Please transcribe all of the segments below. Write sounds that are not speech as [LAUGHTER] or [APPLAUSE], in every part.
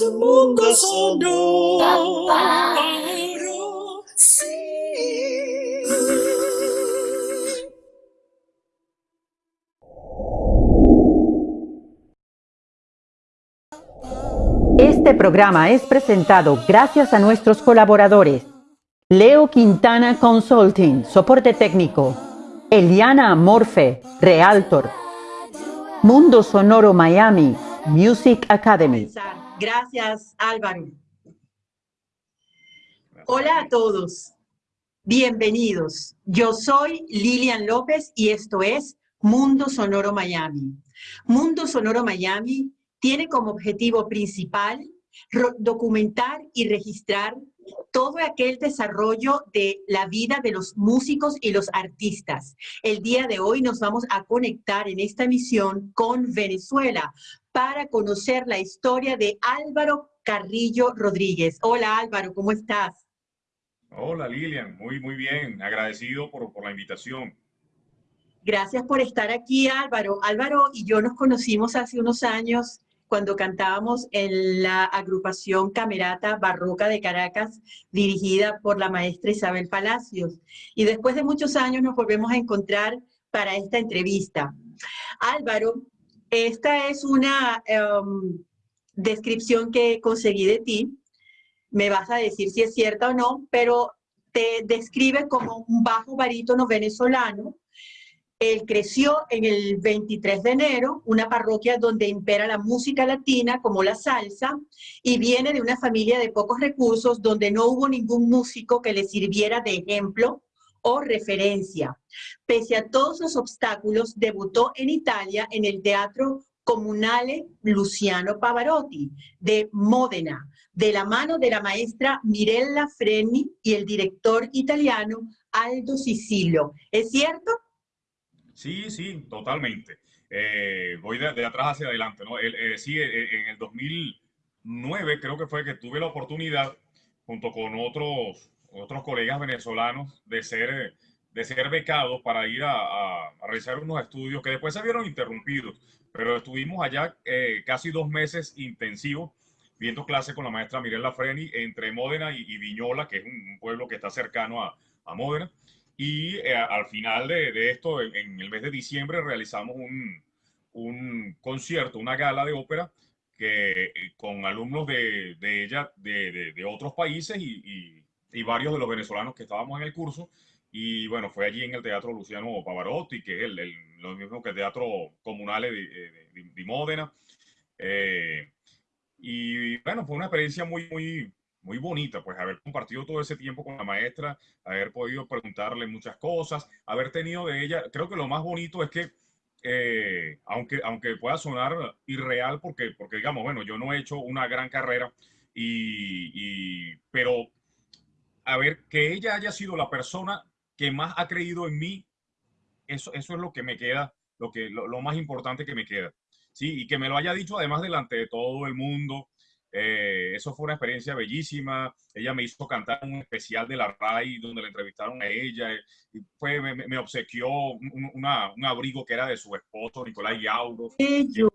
su mundo sonoro. Sí. Este programa es presentado gracias a nuestros colaboradores. Leo Quintana Consulting, soporte técnico. Eliana Morfe, Realtor. Mundo Sonoro Miami, Music Academy. Gracias, Álvaro. Hola a todos. Bienvenidos. Yo soy Lilian López y esto es Mundo Sonoro Miami. Mundo Sonoro Miami tiene como objetivo principal documentar y registrar todo aquel desarrollo de la vida de los músicos y los artistas. El día de hoy nos vamos a conectar en esta misión con Venezuela para conocer la historia de Álvaro Carrillo Rodríguez. Hola Álvaro, ¿cómo estás? Hola Lilian, muy muy bien, agradecido por, por la invitación. Gracias por estar aquí Álvaro. Álvaro y yo nos conocimos hace unos años cuando cantábamos en la agrupación Camerata Barroca de Caracas, dirigida por la maestra Isabel Palacios. Y después de muchos años nos volvemos a encontrar para esta entrevista. Álvaro, esta es una em, descripción que conseguí de ti. Me vas a decir si es cierta o no, pero te describe como un bajo barítono venezolano él creció en el 23 de enero, una parroquia donde impera la música latina como la salsa, y viene de una familia de pocos recursos donde no hubo ningún músico que le sirviera de ejemplo o referencia. Pese a todos los obstáculos, debutó en Italia en el Teatro Comunale Luciano Pavarotti de Módena, de la mano de la maestra Mirella Freni y el director italiano Aldo Sicilio. ¿Es cierto? Sí, sí, totalmente. Eh, voy de, atrás hacia adelante, ¿no? Eh, sí, eh, en el 2009 creo que fue que tuve la oportunidad, junto con otros, otros colegas venezolanos, de ser, de ser becados para ir a, realizar unos estudios que después se vieron interrumpidos, pero estuvimos allá casi dos meses intensivos viendo clases con la maestra Mirella Freni entre Módena y, Viñola, que es un, pueblo que está cercano a, a Módena. Y eh, al final de, esto, en, el mes de diciembre, realizamos un, un concierto, una gala de ópera que, eh, con alumnos de, de ella de, de, otros países y, y, varios de los venezolanos que estábamos en el curso. Y bueno, fue allí en el Teatro Luciano Pavarotti, que es el, lo mismo que el Teatro Comunale de, Módena. Eh, y bueno, fue una experiencia muy, muy, muy bonita, pues haber compartido todo ese tiempo con la maestra, haber podido preguntarle muchas cosas, haber tenido de ella, creo que lo más bonito es que, eh, aunque, aunque pueda sonar irreal, porque, porque digamos, bueno, yo no he hecho una gran carrera, y, pero a ver, que ella haya sido la persona que más ha creído en mí, eso, eso es lo que me queda, lo, que, lo, lo más importante que me queda. Sí, y que me lo haya dicho además delante de todo el mundo, eh, eso fue una experiencia bellísima. Ella me hizo cantar un especial de la RAI donde le entrevistaron a ella. Y fue, me, obsequió un, un, abrigo que era de su esposo, Nicolás Yauro.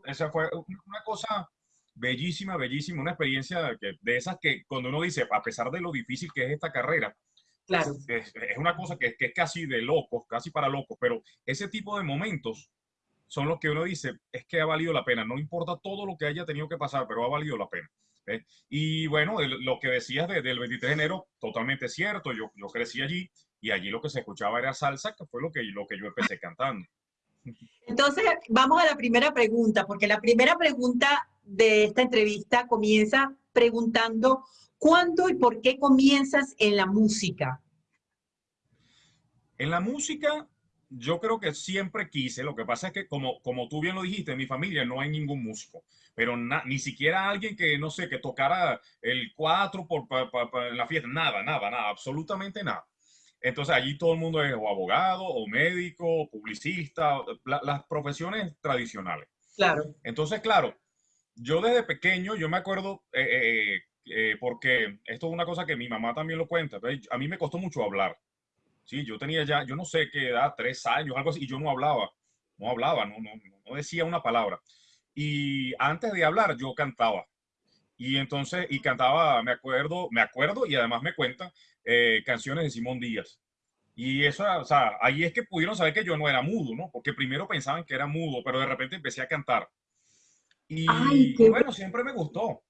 Esa fue una cosa bellísima, bellísima. Una experiencia que, de esas que cuando uno dice, a pesar de lo difícil que es esta carrera, claro. es, es una cosa que, que es casi de locos, casi para locos. Pero ese tipo de momentos son los que uno dice, es que ha valido la pena. No importa todo lo que haya tenido que pasar, pero ha valido la pena. Y bueno, lo que decías del 23 de enero, totalmente cierto. Yo, yo crecí allí y allí lo que se escuchaba era salsa, que fue lo que, lo que yo empecé cantando. Entonces, vamos a la primera pregunta, porque la primera pregunta de esta entrevista comienza preguntando, ¿cuándo y por qué comienzas en la música? En la música yo creo que siempre quise, lo que pasa es que como, como tú bien lo dijiste, en mi familia no hay ningún músico, pero ni siquiera alguien que, no sé, que tocara el cuatro por, en la fiesta, nada, nada, nada, absolutamente nada. Entonces allí todo el mundo es o abogado, o médico, o publicista, las profesiones tradicionales. Claro. Entonces, claro, yo desde pequeño, yo me acuerdo, eh, eh, eh, porque esto es una cosa que mi mamá también lo cuenta, a mí me costó mucho hablar. Sí, yo tenía ya, yo no sé qué edad, tres años, algo así, y yo no hablaba, no hablaba, no, no, decía una palabra. Y antes de hablar, yo cantaba. Y entonces, y cantaba, me acuerdo, me acuerdo y además me cuentan canciones de Simón Díaz. Y eso, o sea, ahí es que pudieron saber que yo no era mudo, ¿no? Porque primero pensaban que era mudo, pero de repente empecé a cantar. Y, bueno, siempre me gustó.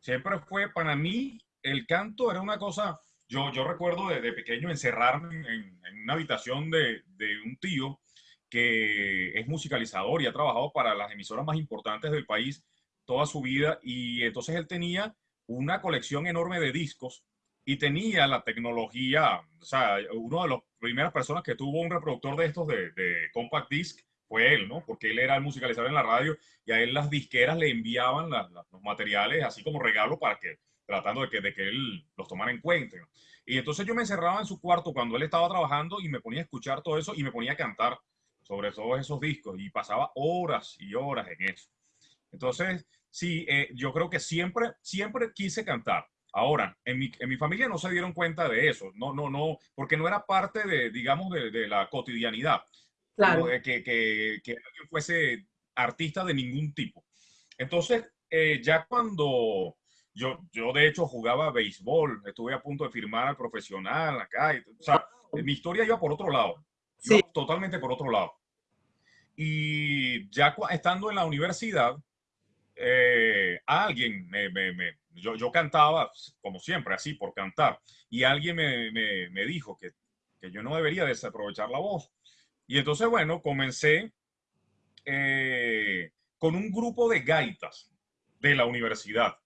Siempre fue para mí el canto era una cosa. Yo, yo recuerdo de, pequeño encerrarme en, en una habitación de, de, un tío que es musicalizador y ha trabajado para las emisoras más importantes del país toda su vida. Y entonces él tenía una colección enorme de discos y tenía la tecnología, o sea, uno de las primeras personas que tuvo un reproductor de estos de, de compact disc fue él, ¿no? Porque él era el musicalizador en la radio y a él las disqueras le enviaban los materiales así como regalo para que, tratando de que, de que él los tomara en cuenta. Y entonces yo me encerraba en su cuarto cuando él estaba trabajando y me ponía a escuchar todo eso y me ponía a cantar sobre todos esos discos y pasaba horas y horas en eso. Entonces, sí, eh, yo creo que siempre, siempre quise cantar. Ahora, en mi, en mi, familia no se dieron cuenta de eso, no, no, no, porque no era parte de, digamos, de, de la cotidianidad claro. que, que, que, alguien fuese artista de ningún tipo. Entonces, eh, ya cuando yo, yo de hecho jugaba béisbol, estuve a punto de firmar al profesional acá, o sea, mi historia iba por otro lado, sí. totalmente por otro lado. Y ya estando en la universidad, eh, alguien me, me, me yo, yo, cantaba, como siempre, así, por cantar, y alguien me, me dijo que, que, yo no debería desaprovechar la voz. Y entonces, bueno, comencé eh, con un grupo de gaitas de la universidad.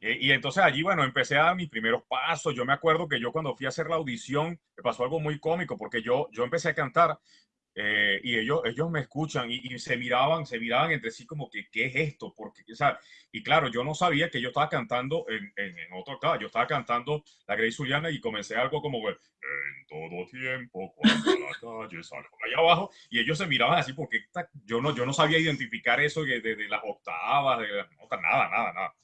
Y, y, entonces allí, bueno, empecé a dar mis primeros pasos. Yo me acuerdo que yo cuando fui a hacer la audición, me pasó algo muy cómico, porque yo, yo empecé a cantar eh, y ellos, ellos me escuchan y, y, se miraban, se miraban entre sí como que, ¿qué es esto? Porque, o sea, y claro, yo no sabía que yo estaba cantando en, en, en otro octava, yo estaba cantando la Grace Juliana y comencé algo como, en todo tiempo, cuando la [LAUGHS] calle salgo allá abajo, y ellos se miraban así porque yo no, yo no sabía identificar eso de, de, de las octavas, de las notas, nada, nada, nada.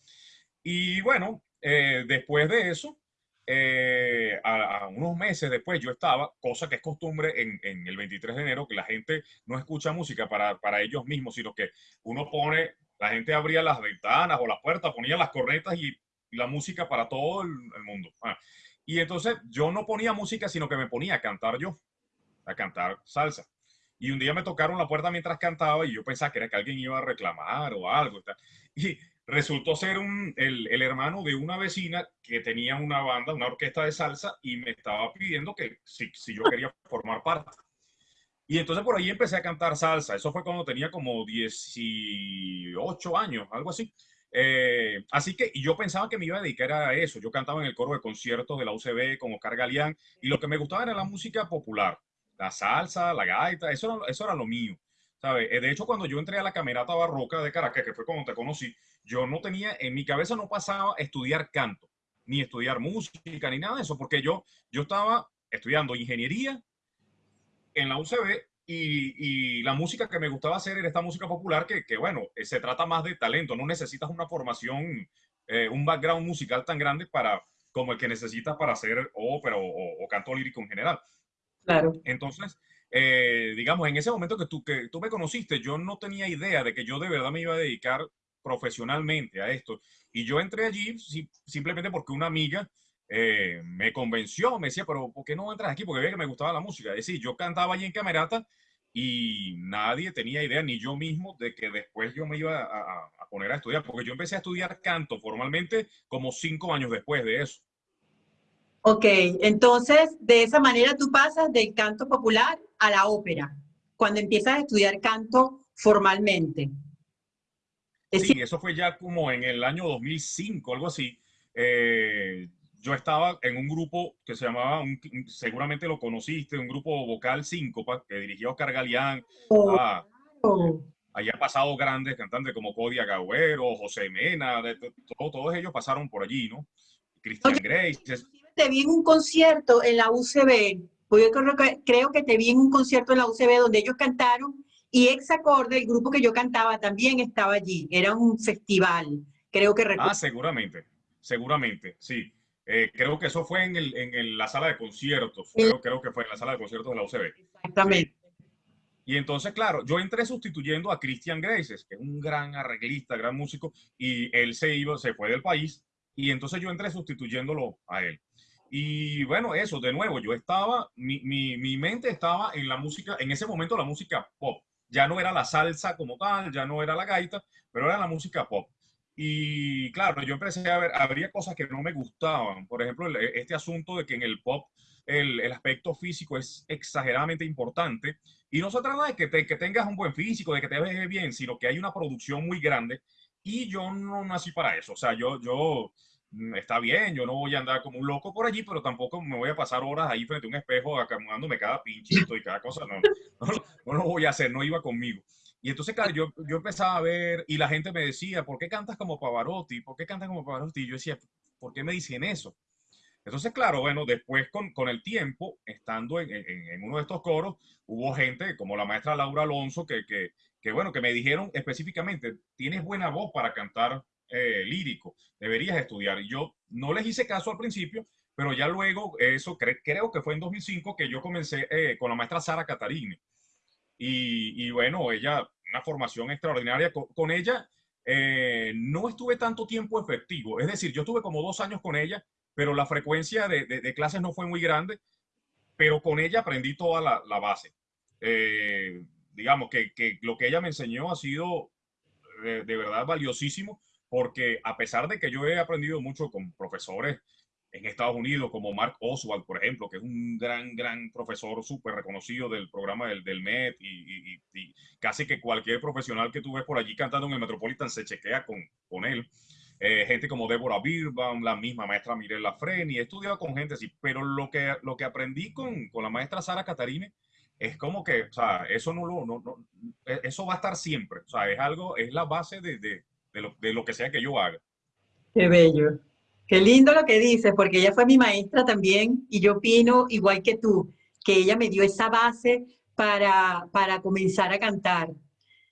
Y bueno, eh, después de eso, eh, a, a, unos meses después yo estaba, cosa que es costumbre en, en, el 23 de enero, que la gente no escucha música para, para ellos mismos, sino que uno pone, la gente abría las ventanas o las puertas, ponía las cornetas y, la música para todo el, el mundo. Ah, y entonces yo no ponía música, sino que me ponía a cantar yo, a cantar salsa. Y un día me tocaron la puerta mientras cantaba y yo pensaba que era que alguien iba a reclamar o algo. Y resultó ser un, el, el, hermano de una vecina que tenía una banda, una orquesta de salsa, y me estaba pidiendo que si, si yo quería formar parte. Y entonces por ahí empecé a cantar salsa. Eso fue cuando tenía como 18 años, algo así. Eh, así que yo pensaba que me iba a dedicar a eso. Yo cantaba en el coro de conciertos de la UCB con Oscar Galeán y lo que me gustaba era la música popular, la salsa, la gaita, eso eso era lo mío. ¿Sabe? Eh, de hecho, cuando yo entré a la Camerata Barroca de Caracas, que fue cuando te conocí, yo no tenía, en mi cabeza no pasaba estudiar canto, ni estudiar música, ni nada de eso, porque yo, yo estaba estudiando ingeniería en la UCB y, y, la música que me gustaba hacer era esta música popular que, que bueno, eh, se trata más de talento, no necesitas una formación, eh, un background musical tan grande para, como el que necesitas para hacer ópera o, o, o canto lírico en general. Claro. Entonces, eh, digamos, en ese momento que tú, que tú me conociste, yo no tenía idea de que yo de verdad me iba a dedicar profesionalmente a esto. Y yo entré allí si, simplemente porque una amiga eh, me convenció, me decía, pero ¿por qué no entras aquí? Porque veía que me gustaba la música. Es decir, yo cantaba allí en Camerata y nadie tenía idea, ni yo mismo, de que después yo me iba a poner a estudiar, porque yo empecé a estudiar canto formalmente como cinco años después de eso. Ok, entonces de esa manera tú pasas del canto popular a la ópera, cuando empiezas a estudiar canto formalmente. Es sí, eso fue ya como en el año 2005, algo así. Eh, yo estaba en un grupo que se llamaba, un, seguramente lo conociste, un grupo vocal síncopa que dirigió Oscar Galeán. Oh, ah, oh. Allá han pasado grandes cantantes como Codia Gagüero, José Mena, de, de, todo, todos ellos pasaron por allí, ¿no? Christian Grace te vi en un concierto en la UCB, pues yo creo que, creo que te vi en un concierto en la UCB donde ellos cantaron y Exacorde, el grupo que yo cantaba, también estaba allí. Era un festival, creo que Ah, seguramente, seguramente, sí. Eh, creo que eso fue en, el, en el, la sala de conciertos. Creo, creo, que fue en la sala de conciertos de la UCB. Exactamente. Y entonces, claro, yo entré sustituyendo a Christian Graces, que es un gran arreglista, gran músico, y él se iba, se fue del país, y entonces yo entré sustituyéndolo a él. Y bueno, eso, de nuevo, yo estaba, mi, mi, mi mente estaba en la música, en ese momento la música pop. Ya no era la salsa como tal, ya no era la gaita, pero era la música pop. Y claro, yo empecé a ver, habría cosas que no me gustaban. Por ejemplo, este asunto de que en el pop el, el, aspecto físico es exageradamente importante. Y no se trata de que, te, que tengas un buen físico, de que te veas bien, sino que hay una producción muy grande. Y yo no nací para eso. O sea, yo, yo, mm, está bien, yo no voy a andar como un loco por allí, pero tampoco me voy a pasar horas ahí frente a un espejo acamudándome cada pinchito y cada cosa. No, [LAUGHS] no, no, lo voy a hacer, no iba conmigo. Y entonces, claro, yo, yo empezaba a ver y la gente me decía, ¿por qué cantas como Pavarotti? ¿Por qué cantas como Pavarotti? Y yo decía, ¿por qué me dicen eso? Entonces, claro, bueno, después con, con el tiempo, estando en, en, en, uno de estos coros, hubo gente como la maestra Laura Alonso que, que, que bueno, que me dijeron específicamente, tienes buena voz para cantar eh, lírico, deberías estudiar. Yo no les hice caso al principio, pero ya luego, eso cre creo que fue en 2005 que yo comencé eh, con la maestra Sara Catarini. Y, y, bueno, ella, una formación extraordinaria. Con, ella eh, no estuve tanto tiempo efectivo, es decir, yo estuve como dos años con ella pero la frecuencia de, clases no fue muy grande, pero con ella aprendí toda la, base. Digamos que, que, lo que ella me enseñó ha sido de, de, verdad valiosísimo, porque a pesar de que yo he aprendido mucho con profesores en Estados Unidos, como Mark Oswald, por ejemplo, que es un gran, gran profesor súper reconocido del programa del, del MET, y, y, y, casi que cualquier profesional que tú ves por allí cantando en el Metropolitan se chequea con, con él. Eh, gente como Débora Birbaum, la misma maestra Mirella Freni, he estudiado con gente así, pero lo que, lo que aprendí con, con la maestra Sara Catarine es como que, o sea, eso no lo, no, no, e, eso va a estar siempre, o sea, es algo, es la base de, de, de, lo, de lo que sea que yo haga. Qué bello. Qué lindo lo que dices, porque ella fue mi maestra también y yo opino igual que tú, que ella me dio esa base para, para comenzar a cantar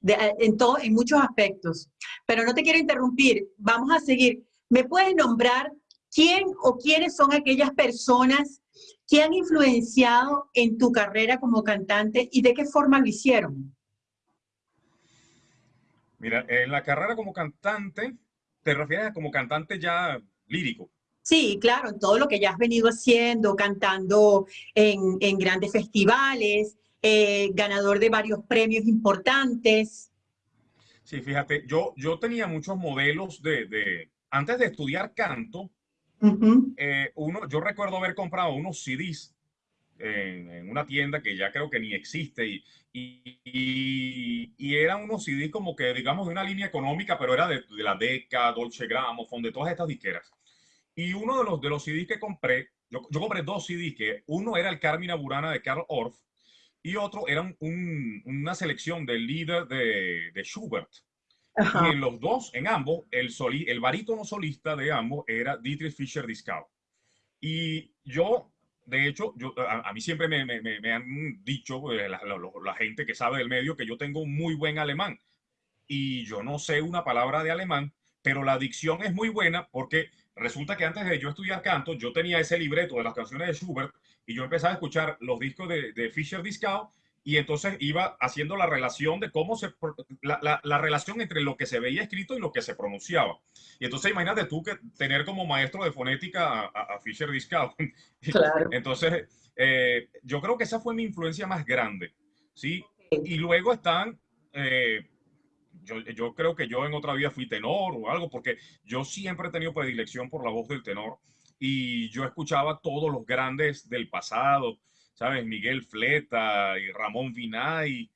en, todo, en muchos aspectos. Pero no te quiero interrumpir, vamos a seguir. ¿Me puedes nombrar quién o quiénes son aquellas personas que han influenciado en tu carrera como cantante y de qué forma lo hicieron? Mira, en la carrera como cantante, ¿te refieres a como cantante ya lírico? Sí, claro, en todo lo que ya has venido haciendo, cantando en, en grandes festivales, eh, ganador de varios premios importantes. Sí, fíjate, yo, yo tenía muchos modelos de, de antes de estudiar canto, uh -huh. eh, uno, yo recuerdo haber comprado unos CDs en, en, una tienda que ya creo que ni existe y, y, y, eran unos CDs como que, digamos, de una línea económica, pero era de, de la Deca, Dolce Gramophone, de todas estas disqueras. Y uno de los, de los CDs que compré, yo, yo compré dos CDs, que uno era el Carmina Burana de Karl Orff, y otro era un, una selección del líder de, de Schubert. En los dos, en ambos, el, soli, el barítono solista de ambos era Dietrich Fischer-Dieskau. Y yo, de hecho, yo, a, mí siempre me, me, han dicho eh, la, gente que sabe del medio que yo tengo un muy buen alemán. Y yo no sé una palabra de alemán, pero la dicción es muy buena porque resulta que antes de yo estudiar canto, yo tenía ese libreto de las canciones de Schubert y yo empezaba a escuchar los discos de, Fischer Discow y entonces iba haciendo la relación de cómo se, la, la, la, relación entre lo que se veía escrito y lo que se pronunciaba. Y entonces imagínate tú que tener como maestro de fonética a, a Fischer Discow. [LAUGHS] Claro. Entonces, eh, yo creo que esa fue mi influencia más grande, ¿sí? Y luego están, eh, yo, yo creo que yo en otra vida fui tenor o algo, porque yo siempre he tenido predilección por la voz del tenor y yo escuchaba todos los grandes del pasado, ¿sabes? Miguel Fleta y Ramón Vinay,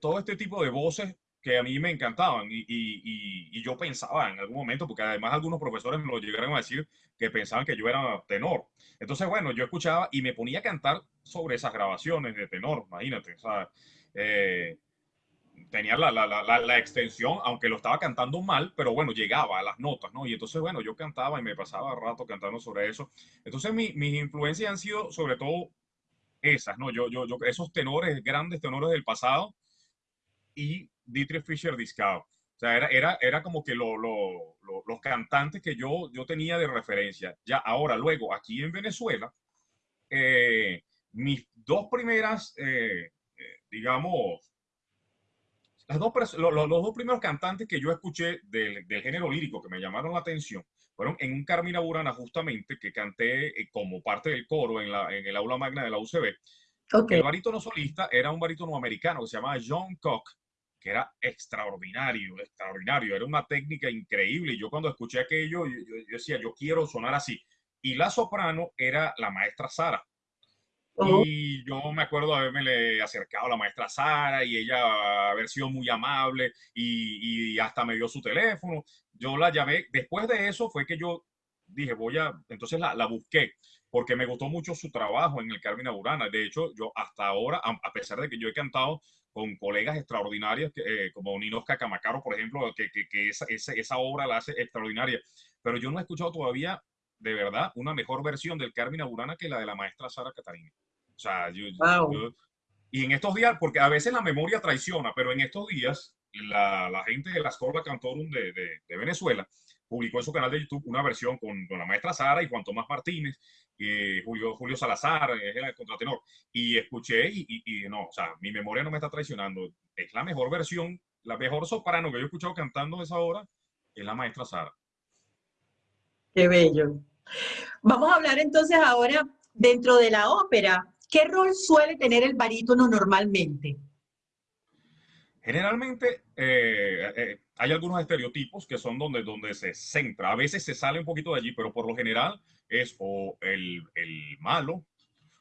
todo este tipo de voces que a mí me encantaban y, y, y, yo pensaba en algún momento, porque además algunos profesores me lo llegaron a decir que pensaban que yo era tenor. Entonces, bueno, yo escuchaba y me ponía a cantar sobre esas grabaciones de tenor, imagínate, o sea, eh, tenía la, la, la, la, extensión, aunque lo estaba cantando mal, pero bueno, llegaba a las notas, ¿no? Y entonces, bueno, yo cantaba y me pasaba rato cantando sobre eso. Entonces, mi, mis influencias han sido sobre todo esas, ¿no? Yo, yo, esos tenores, grandes tenores del pasado y Dietrich Fischer Dieskau. O sea, era, era, era como que lo, lo, lo, los cantantes que yo, yo tenía de referencia. Ya ahora, luego, aquí en Venezuela, eh, mis dos primeras, eh, eh, digamos, las dos, pers- lo- lo- los dos primeros cantantes que yo escuché del, del género lírico que me llamaron la atención fueron en un Carmina Burana justamente que canté eh, como parte del coro en, la, en el aula magna de la UCB. El barítono solista era un barítono americano que se llamaba John Cock, que era extraordinario, extraordinario, era una técnica increíble. Y yo cuando escuché aquello, yo, yo- yo decía, yo quiero sonar así. Y la soprano era la maestra Sara. Y yo me acuerdo haberme le acercado a la maestra Sara y ella haber sido muy amable y, y hasta me dio su teléfono. Yo la llamé. Después de eso fue que yo dije, voy a, entonces la, la busqué porque me gustó mucho su trabajo en el Carmina Burana. De hecho, yo hasta ahora, a, pesar de que yo he cantado con colegas extraordinarios, eh, como Ninosca Camacaro, por ejemplo, que, que, que esa, esa, esa obra la hace extraordinaria, pero yo no he escuchado todavía, de verdad, una mejor versión del Carmina Burana que la de la maestra Sara Catarina. O sea, yo, Wow. yo- y en estos días, porque a veces la memoria traiciona, pero en estos días la, la gente de la Escola Cantorum de, de, de Venezuela publicó en su canal de YouTube una versión con, con la maestra Sara y Juan Tomás Martínez, y Julio, Julio Salazar, es el contratenor, y escuché y, y- y no, o sea, mi memoria no me está traicionando, es la mejor versión, la mejor soprano que yo he escuchado cantando esa obra, es la maestra Sara. Qué bello. Vamos a hablar entonces ahora dentro de la ópera. ¿Qué rol suele tener el barítono normalmente? Generalmente eh, eh, hay algunos estereotipos que son donde, donde se centra. A veces se sale un poquito de allí, pero por lo general es o el, el malo,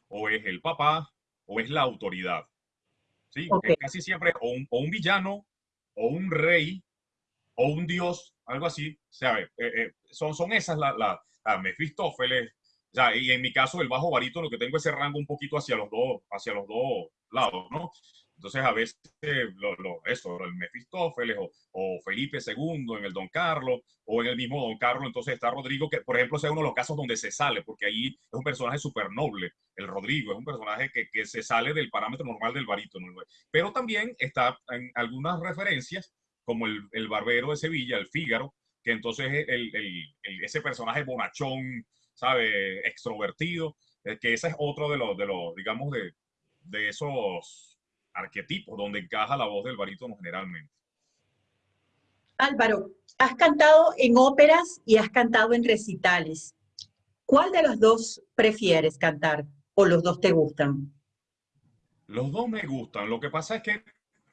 o es el papá, o es la autoridad. ¿Sí? Ok. Es casi siempre o un, o un villano, o un rey, o un dios, algo así. ¿sabe? Eh, eh, son, son esas las la, la Mefistófeles. Sea, y en mi caso, el bajo barítono, que tengo ese rango un poquito hacia los dos, hacia los dos lados, ¿no? Entonces, a veces, lo, lo- eso, el Mefistófeles o, o Felipe II en el Don Carlos, o en el mismo Don Carlos, entonces está Rodrigo, que por ejemplo, es uno de los casos donde se sale, porque ahí es un personaje súper noble, el Rodrigo, es un personaje que, que se sale del parámetro normal del barítono. Pero también está en algunas referencias, como el, el Barbero de Sevilla, el Fígaro, que entonces es el, el- el- ese personaje bonachón, ¿sabe? Extrovertido, eh, que ese es otro de los, de los digamos, de, de esos arquetipos donde encaja la voz del barítono generalmente. Álvaro, has cantado en óperas y has cantado en recitales. ¿Cuál de los dos prefieres cantar o los dos te gustan? Los dos me gustan. Lo que pasa es que,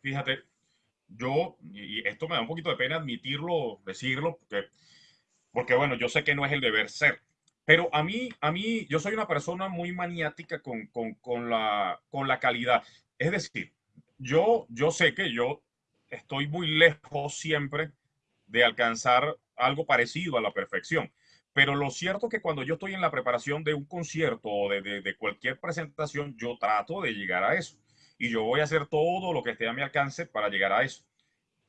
fíjate, yo, y esto me da un poquito de pena admitirlo, decirlo, porque, porque bueno, yo sé que no es el deber ser, pero a mí, a mí, yo soy una persona muy maniática con, con, con la, con la calidad. Es decir, yo, yo sé que yo estoy muy lejos siempre de alcanzar algo parecido a la perfección. Pero lo cierto es que cuando yo estoy en la preparación de un concierto o de, de- de cualquier presentación, yo trato de llegar a eso. Y yo voy a hacer todo lo que esté a mi alcance para llegar a eso.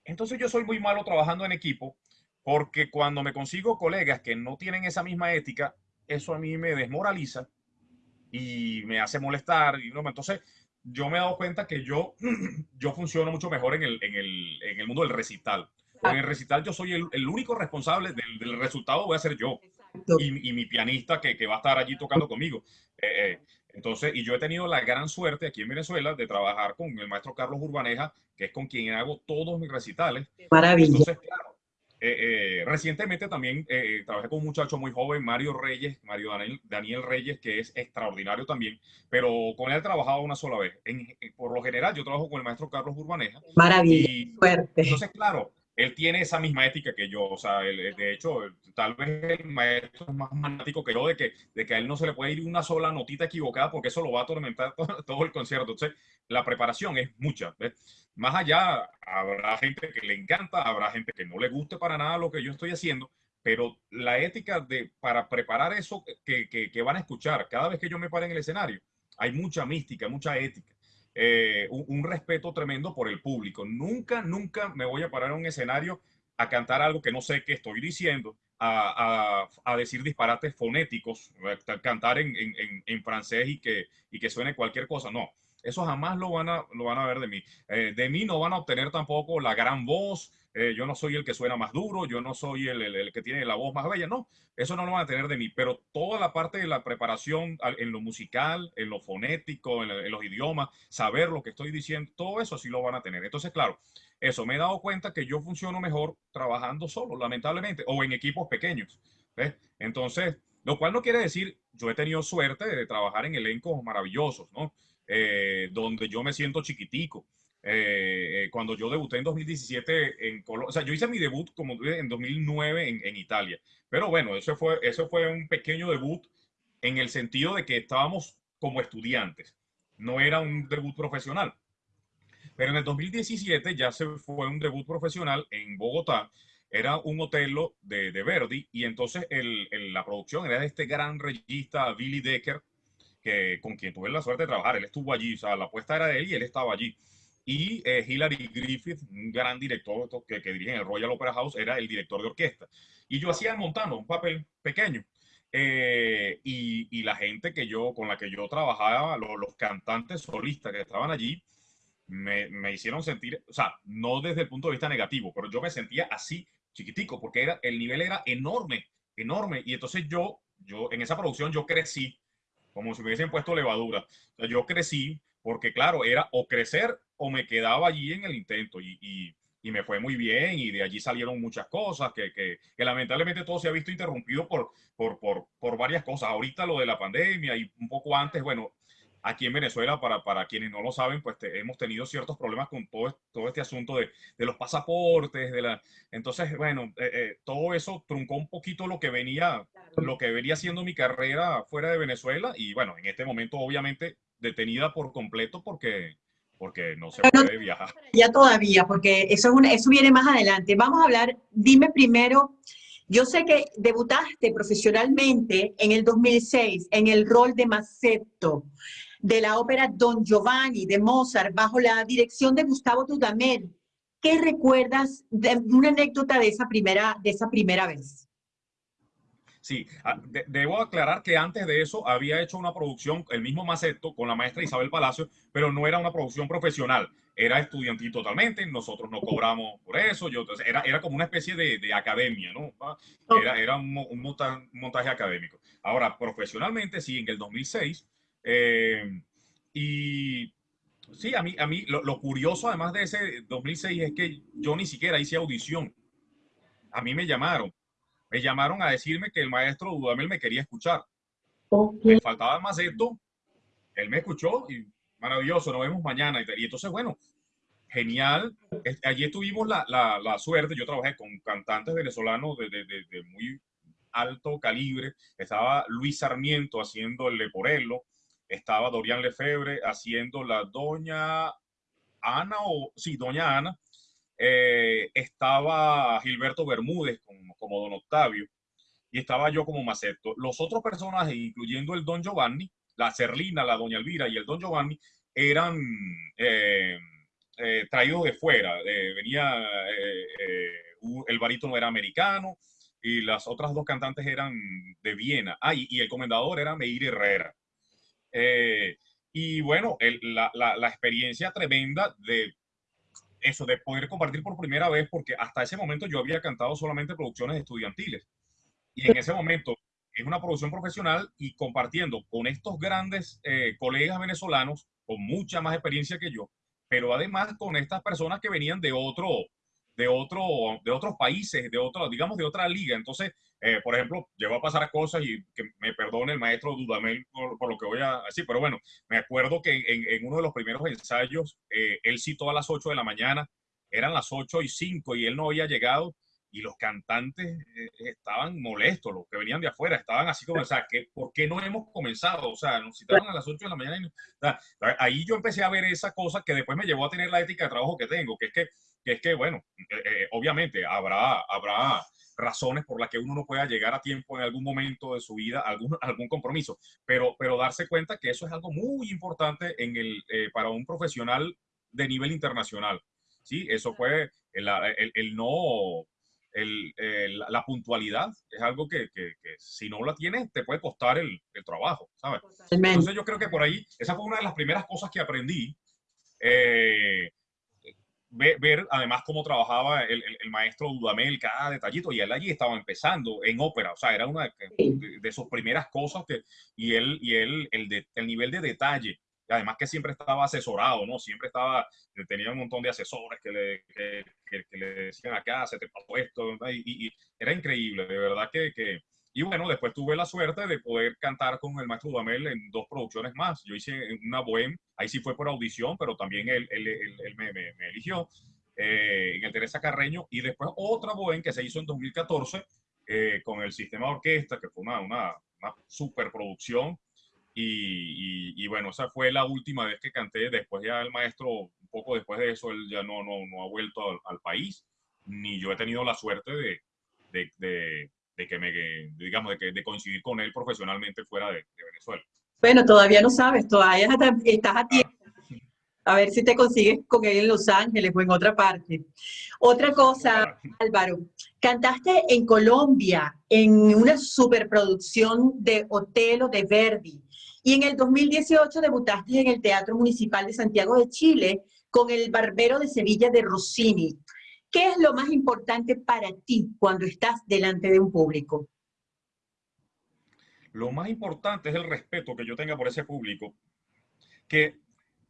Entonces yo soy muy malo trabajando en equipo porque cuando me consigo colegas que no tienen esa misma ética, eso a mí me desmoraliza y me hace molestar. Y no, entonces yo me he dado cuenta que yo, [CLEARS THROAT] yo funciono mucho mejor en el, en el, en el mundo del recital. En el recital yo soy el, el único responsable del, del resultado, voy a ser yo y, y mi pianista que, que va a estar allí tocando conmigo. Eh, eh, entonces, y yo he tenido la gran suerte aquí en Venezuela de trabajar con el maestro Carlos Urbaneja, que es con quien hago todos mis recitales. Maravilla. Entonces, claro, eh, eh, recientemente también eh, trabajé con un muchacho muy joven, Mario Reyes, Mario Daniel, Daniel Reyes, que es extraordinario también, pero con él he trabajado una sola vez. En- eh, por lo general, yo trabajo con el maestro Carlos Urbaneja Maravilla. y Suerte. entonces, claro, él tiene esa misma ética que yo. O sea, él, de hecho, tal vez el maestro es más fanático que yo de que, de que a él no se le puede ir una sola notita equivocada porque eso lo va a atormentar [LAUGHS] todo, todo el concierto. Entonces, la preparación es mucha. ¿ves? Más allá, habrá gente que le encanta, habrá gente que no le guste para nada lo que yo estoy haciendo, pero la ética de, para preparar eso que, que, que van a escuchar cada vez que yo me pare en el escenario, hay mucha mística, mucha ética eh, un, respeto tremendo por el público. Nunca, nunca me voy a parar en un escenario a cantar algo que no sé qué estoy diciendo, a, a- decir disparates fonéticos, a cantar en, en- en- en francés y que, y que suene cualquier cosa. No, eso jamás lo van a, lo van a ver de mí. Eh, de mí no van a obtener tampoco la gran voz. Eh, yo no soy el que suena más duro, yo no soy el, el- que tiene la voz más bella, no, eso no lo van a tener de mí, pero toda la parte de la preparación en lo musical, en lo fonético, en, los idiomas, saber lo que estoy diciendo, todo eso sí lo van a tener. Entonces, claro, eso, me he dado cuenta que yo funciono mejor trabajando solo, lamentablemente, o en equipos pequeños. Entonces, lo cual no quiere decir, yo he tenido suerte de trabajar en elencos maravillosos, ¿no? Eh, donde yo me siento chiquitico. Eh, eh, cuando yo debuté en 2017 en Colombia, o sea, yo hice mi debut como en 2009 en, en, Italia, pero bueno, eso fue, eso fue un pequeño debut en el sentido de que estábamos como estudiantes, no era un debut profesional. Pero en el 2017 ya se fue un debut profesional en Bogotá, era un hotelo de, de Verdi y entonces el, el, la producción era de este gran regista Billy Decker, que, con quien tuve la suerte de trabajar, él estuvo allí, o sea, la apuesta era de él y él estaba allí y eh, Hilary Griffith, un gran director que, que dirige en el Royal Opera House, era el director de orquesta. Y yo hacía montando un papel pequeño. Eh, y, y, la gente que yo, con la que yo trabajaba, los, los cantantes solistas que estaban allí, me, me, hicieron sentir, o sea, no desde el punto de vista negativo, pero yo me sentía así chiquitico, porque era, el nivel era enorme, enorme. Y entonces yo, yo en esa producción, yo crecí como si me hubiesen puesto levadura. O sea, yo crecí porque, claro, era o crecer o me quedaba allí en el intento y, y, y, me fue muy bien y de allí salieron muchas cosas que, que, que lamentablemente todo se ha visto interrumpido por, por, por, por, varias cosas. Ahorita lo de la pandemia y un poco antes, bueno, aquí en Venezuela, para, para quienes no lo saben, pues te, hemos tenido ciertos problemas con todo, todo este asunto de, de los pasaportes, de la... Entonces, bueno, eh, eh, todo eso truncó un poquito lo que venía, lo que venía siendo mi carrera fuera de Venezuela y bueno, en este momento obviamente detenida por completo porque porque no se puede viajar. Ya todavía, porque eso, es una, eso viene más adelante. Vamos a hablar, dime primero, yo sé que debutaste profesionalmente en el 2006 en el rol de Mazetto de la ópera Don Giovanni de Mozart bajo la dirección de Gustavo Dudamel. ¿Qué recuerdas de una anécdota de esa primera, de esa primera vez? Sí, ah, de, debo aclarar que antes de eso había hecho una producción, el mismo Maceto, con la maestra Isabel Palacio, pero no era una producción profesional, era estudiantil totalmente, nosotros no cobramos por eso, yo, entonces, era, era como una especie de, de academia, ¿no? Ah, era, era un, un, montaje, un, montaje académico. Ahora, profesionalmente, sí, en el 2006, eh, y sí, a mí, a mí lo, lo curioso además de ese 2006 es que yo ni siquiera hice audición, a mí me llamaron me llamaron a decirme que el maestro Dudamel me quería escuchar. Okay. Me faltaba más esto, él me escuchó y maravilloso, nos vemos mañana. Y, entonces, bueno, genial. Allí tuvimos la, la, la, suerte, yo trabajé con cantantes venezolanos de, de, de, de, muy alto calibre. Estaba Luis Sarmiento haciendo el Leporello, estaba Dorian Lefebvre haciendo la Doña Ana, o sí, Doña Ana, eh, estaba Gilberto Bermúdez como, Don Octavio y estaba yo como Maceto. Los otros personajes, incluyendo el Don Giovanni, la Cerlina, la Doña Elvira y el Don Giovanni, eran eh, eh, traídos de fuera. venía, el barítono era americano y las otras dos cantantes eran de Viena. Ah, y, el comendador era Meir Herrera. y bueno, la experiencia tremenda de eso de poder compartir por primera vez, porque hasta ese momento yo había cantado solamente producciones estudiantiles. Y en ese momento es una producción profesional y compartiendo con estos grandes eh, colegas venezolanos con mucha más experiencia que yo, pero además con estas personas que venían de otro, de otro, de otros países, de otro, digamos, de otra liga. Entonces, eh, por ejemplo, llegó a pasar cosas y que me perdone el maestro Dudamel por, por, lo que voy a decir, pero bueno, me acuerdo que en, en uno de los primeros ensayos, eh, él citó a las 8 de la mañana, eran las 8 y 5 y él no había llegado y los cantantes eh, estaban molestos, los que venían de afuera, estaban así como, o sea, que, ¿por qué no hemos comenzado? O sea, nos citaron a las 8 de la mañana. Y, o sea, ahí yo empecé a ver esa cosa que después me llevó a tener la ética de trabajo que tengo, que es que, que, es que bueno, eh, eh, obviamente habrá, habrá razones por las que uno no pueda llegar a tiempo en algún momento de su vida, algún, algún compromiso, pero, pero darse cuenta que eso es algo muy importante en el, eh, para un profesional de nivel internacional. Sí, eso fue el, el, el no el, la puntualidad es algo que, que, que, si no la tienes te puede costar el, el trabajo, ¿sabes? Entonces yo creo que por ahí, esa fue una de las primeras cosas que aprendí. Eh, ver, ver, además cómo trabajaba el, el, maestro Dudamel, cada detallito, y él allí estaba empezando en ópera, o sea, era una de, de, sus primeras cosas que, y él, y él el, de, el nivel de detalle además que siempre estaba asesorado, ¿no? Siempre estaba, tenía un montón de asesores que le, que, le decían acá, se te pasó esto, y, y, era increíble, de verdad que, que, y bueno, después tuve la suerte de poder cantar con el maestro Dudamel en dos producciones más. Yo hice una bohem, ahí sí fue por audición, pero también él, él, él, me, me, eligió eh, en el Teresa Carreño, y después otra bohem que se hizo en 2014 eh, con el sistema de orquesta, que fue una, una, una superproducción y, y, bueno, esa fue la última vez que canté. Después ya el maestro, un poco después de eso, él ya no, no, no ha vuelto al, país, ni yo he tenido la suerte de, de, de, que me, digamos, de, que, de coincidir con él profesionalmente fuera de, Venezuela. Bueno, todavía no sabes, todavía estás a tiempo. A ver si te consigues con él en Los Ángeles o en otra parte. Otra cosa, Álvaro, cantaste en Colombia en una superproducción de Otelo de Verdi. Y en el 2018 debutaste en el Teatro Municipal de Santiago de Chile con El Barbero de Sevilla de Rossini. ¿Qué es lo más importante para ti cuando estás delante de un público? Lo más importante es el respeto que yo tenga por ese público, que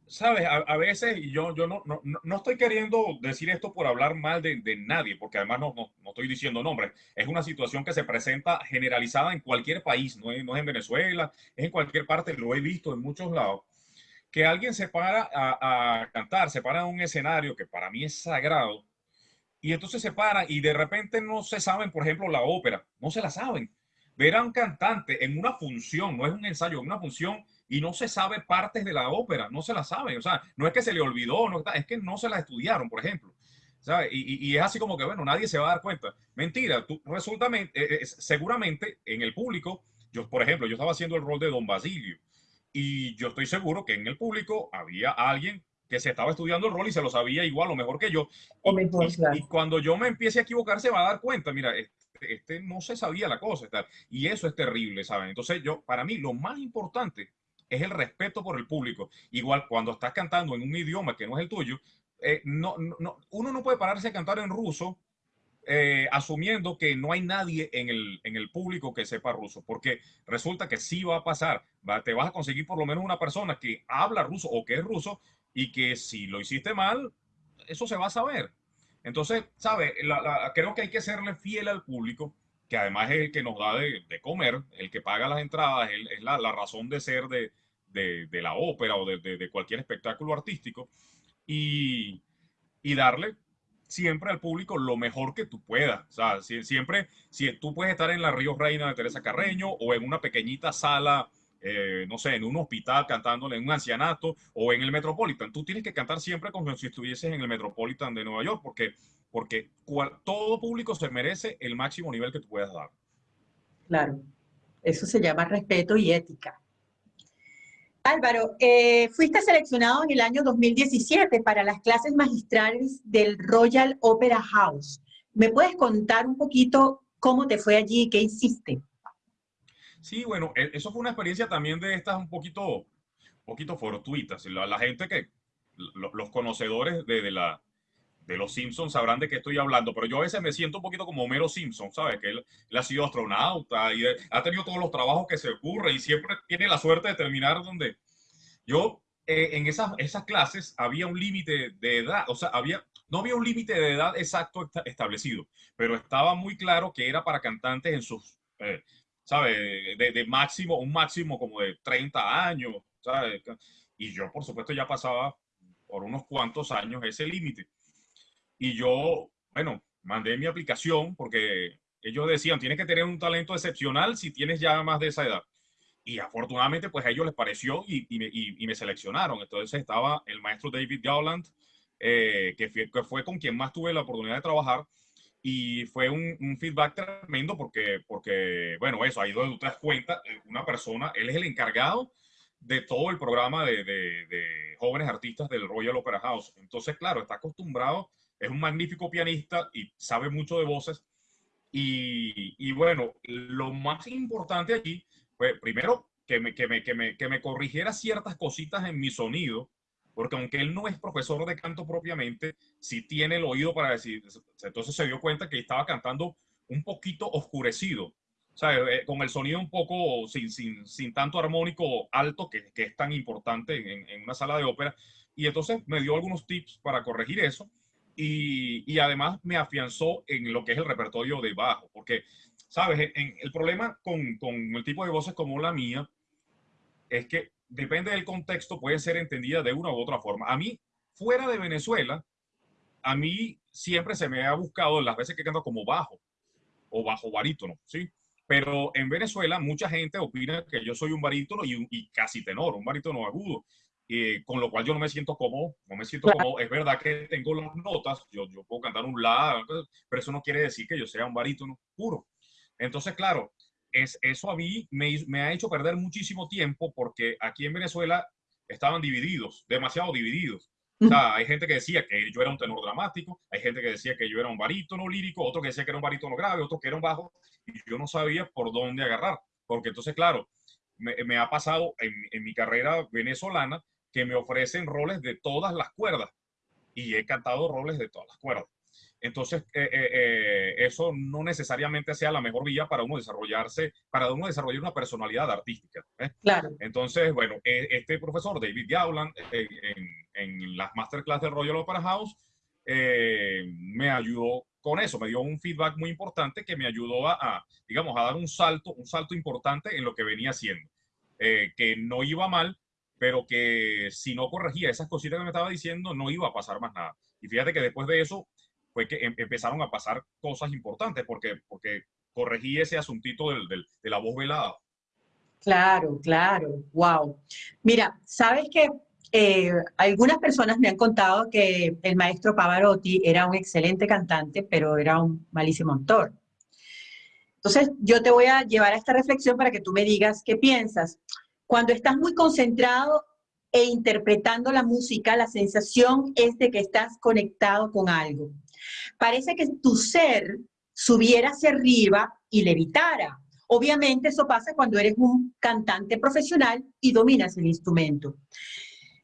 sabes, a, veces yo, yo no, no, no, estoy queriendo decir esto por hablar mal de, de nadie, porque además no, no, no, estoy diciendo nombres. Es una situación que se presenta generalizada en cualquier país, no es, no es en Venezuela, es en cualquier parte, lo he visto en muchos lados. Que alguien se para a, a cantar, se para en un escenario que para mí es sagrado, y entonces se para y de repente no se saben, por ejemplo, la ópera, no se la saben. Ver a un cantante en una función, no es un ensayo, en una función y no se sabe partes de la ópera, no se la saben, o sea, no es que se le olvidó, es que no se la estudiaron, por ejemplo. y, es así como que, bueno, nadie se va a dar cuenta. Mentira, tú, resulta, eh, eh, seguramente en el público, yo, por ejemplo, yo estaba haciendo el rol de Don Basilio y yo estoy seguro que en el público había alguien que se estaba estudiando el rol y se lo sabía igual o mejor que yo. Y, y cuando yo me empiece a equivocar, se va a dar cuenta, mira, este, este no se sabía la cosa. Y eso es terrible, ¿saben? Entonces, yo, para mí, lo más importante es el respeto por el público. Igual cuando estás cantando en un idioma que no es el tuyo, eh, no, no, uno no puede pararse a cantar en ruso eh, asumiendo que no hay nadie en el, en el público que sepa ruso, porque resulta que sí va a pasar, te vas a conseguir por lo menos una persona que habla ruso o que es ruso y que si lo hiciste mal, eso se va a saber. Entonces, ¿sabe? creo que hay que serle fiel al público, que además es el que nos da de, comer, el que paga las entradas, es la, razón de ser de, de, la ópera o de, cualquier espectáculo artístico y, darle siempre al público lo mejor que tú puedas. O sea, siempre, si tú puedes estar en la Río Reina de Teresa Carreño o en una pequeñita sala, eh, no sé, en un hospital cantándole en un ancianato o en el Metropolitan, tú tienes que cantar siempre como si estuvieses en el Metropolitan de Nueva York, porque, porque todo público se merece el máximo nivel que tú puedas dar. Claro, eso se llama respeto y ética. Álvaro, eh, fuiste seleccionado en el año 2017 para las clases magistrales del Royal Opera House. ¿Me puedes contar un poquito cómo te fue allí y qué hiciste? Sí, bueno, e, eso fue una experiencia también de estas un poquito, poquito fortuitas. La, la gente que, los conocedores de, de, la, de los Simpsons sabrán de qué estoy hablando, pero yo a veces me siento un poquito como Homero Simpson, ¿sabes? Que él, ha sido astronauta y ha tenido todos los trabajos que se ocurre y siempre tiene la suerte de terminar donde yo eh, en esas, esas clases había un límite de edad, o sea, había, no había un límite de edad exacto establecido, pero estaba muy claro que era para cantantes en sus, eh, ¿sabes? De, de, máximo, un máximo como de 30 años, ¿sabes? Y yo, por supuesto, ya pasaba por unos cuantos años ese límite. Y yo, bueno, mandé mi aplicación porque ellos decían, tienes que tener un talento excepcional si tienes ya más de esa edad. Y afortunadamente, pues a ellos les pareció y, y, me, y, me, seleccionaron. Entonces estaba el maestro David Gowland, eh, que, fue, que, fue, con quien más tuve la oportunidad de trabajar. Y fue un, feedback tremendo porque, porque, bueno, eso, ahí donde tú te das eh, una persona, él es el encargado de todo el programa de, de, de jóvenes artistas del Royal Opera House. Entonces, claro, está acostumbrado es un magnífico pianista y sabe mucho de voces. Y, y bueno, lo más importante aquí fue, primero, que me, que, me, que, me, que me corrigiera ciertas cositas en mi sonido, porque aunque él no es profesor de canto propiamente, sí tiene el oído para decir, entonces se dio cuenta que estaba cantando un poquito oscurecido, eh, con el sonido un poco sin, sin, sin tanto armónico alto, que, que es tan importante en, en, una sala de ópera. Y entonces me dio algunos tips para corregir eso. Y, y, además me afianzó en lo que es el repertorio de bajo, porque, ¿sabes? En, el problema con, con el tipo de voces como la mía es que depende del contexto, puede ser entendida de una u otra forma. A mí, fuera de Venezuela, a mí siempre se me ha buscado las veces que canto como bajo o bajo barítono, ¿sí? Pero en Venezuela mucha gente opina que yo soy un barítono y, y casi tenor, un barítono agudo, eh, con lo cual yo no me siento cómodo, no me siento cómodo. Es verdad que tengo las notas, yo, yo puedo cantar un la, pero eso no quiere decir que yo sea un barítono puro. Entonces, claro, es, eso a mí me, ha hecho perder muchísimo tiempo porque aquí en Venezuela estaban divididos, demasiado divididos. O hay gente que decía que yo era un tenor dramático, hay gente que decía que yo era un barítono lírico, otro que decía que era un barítono grave, otro que era un bajo, y yo no sabía por dónde agarrar. Porque entonces, claro, me, me ha pasado en, mi carrera venezolana que me ofrecen roles de todas las cuerdas, y he cantado roles de todas las cuerdas. Entonces, eh, eh, eh, eso no necesariamente sea la mejor vía para uno desarrollarse, para uno desarrollar una personalidad artística. ¿eh? Claro. Entonces, bueno, e, este profesor, David Gowland, en, en, las masterclass del Royal Opera House, me ayudó con eso, me dio un feedback muy importante que me ayudó a, a digamos, a dar un salto, un salto importante en lo que venía haciendo. que no iba mal, pero que si no corregía esas cositas que me estaba diciendo, no iba a pasar más nada. Y fíjate que después de eso, fue que em, empezaron a pasar cosas importantes porque, porque corregí ese asuntito del, del, de la voz velada. Claro, claro, wow. Mira, sabes que eh, algunas personas me han contado que el maestro Pavarotti era un excelente cantante, pero era un malísimo actor. Entonces, yo te voy a llevar a esta reflexión para que tú me digas qué piensas. Cuando estás muy concentrado e interpretando la música, la sensación es de que estás conectado con algo. Parece que tu ser subiera hacia arriba y levitara. Obviamente eso pasa cuando eres un cantante profesional y dominas el instrumento.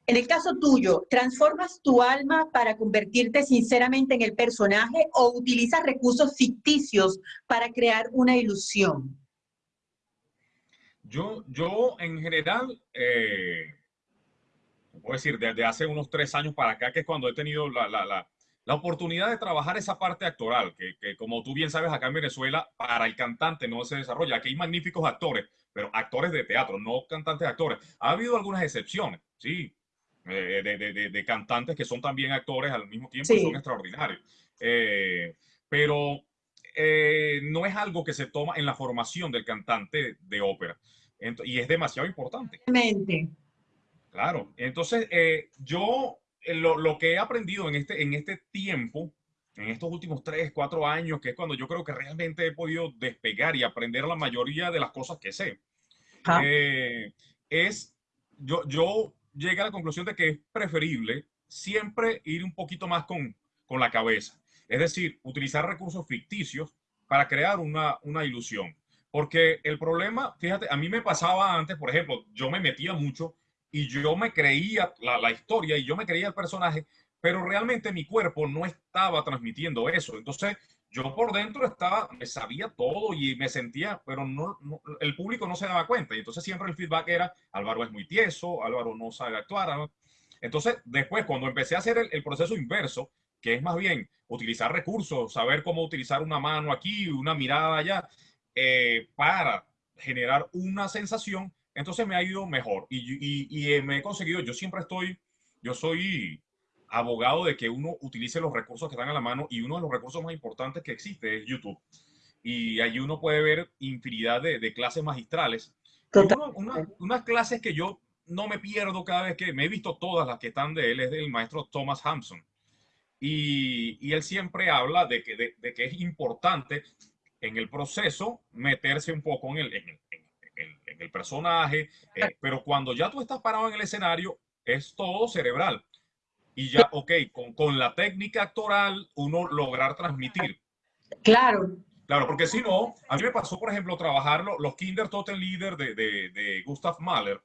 En el caso tuyo, ¿transformas tu alma para convertirte sinceramente en el personaje o utilizas recursos ficticios para crear una ilusión? Yo, yo en general, eh, puedo decir, desde hace unos tres años para acá, que es cuando he tenido la, la, la la oportunidad de trabajar esa parte actoral, que, que, como tú bien sabes, acá en Venezuela, para el cantante no se desarrolla. Aquí hay magníficos actores, pero actores de teatro, no cantantes actores. Ha habido algunas excepciones, sí, eh, de, de, de, cantantes que son también actores al mismo tiempo sí. y son extraordinarios. Eh, pero eh, no es algo que se toma en la formación del cantante de ópera. Entonces, y es demasiado importante. Claro. Entonces, eh, yo lo, lo, que he aprendido en este, en este tiempo, en estos últimos tres, cuatro años, que es cuando yo creo que realmente he podido despegar y aprender la mayoría de las cosas que sé, eh, es, yo, yo llegué a la conclusión de que es preferible siempre ir un poquito más con, con la cabeza. Es decir, utilizar recursos ficticios para crear una, una ilusión. Porque el problema, fíjate, a mí me pasaba antes, por ejemplo, yo me metía mucho y yo me creía la, la, historia y yo me creía el personaje, pero realmente mi cuerpo no estaba transmitiendo eso. Entonces, yo por dentro estaba, me sabía todo y me sentía, pero no, el público no se daba cuenta. Y entonces siempre el feedback era, Álvaro es muy tieso, Álvaro no sabe actuar. Entonces, después, cuando empecé a hacer el, el, proceso inverso, que es más bien utilizar recursos, saber cómo utilizar una mano aquí, una mirada allá, eh, para generar una sensación, entonces me ha ido mejor y, y, y, eh, me he conseguido, yo siempre estoy, yo soy abogado de que uno utilice los recursos que están a la mano y uno de los recursos más importantes que existe es YouTube. Y allí uno puede ver infinidad de, de clases magistrales. Uno, una, unas clases que yo no me pierdo cada vez que me he visto todas las que están de él, es del maestro Thomas Hampson. Y, y él siempre habla de que, de, de, que es importante en el proceso meterse un poco en el, en el, en, en el personaje, eh, pero cuando ya tú estás parado en el escenario, es todo cerebral. Y ya, ok, con, con la técnica actoral, uno lograr transmitir. Claro. Claro, porque si no, a mí me pasó, por ejemplo, trabajar los Kinder Toten Leader de, de, de Gustav Mahler.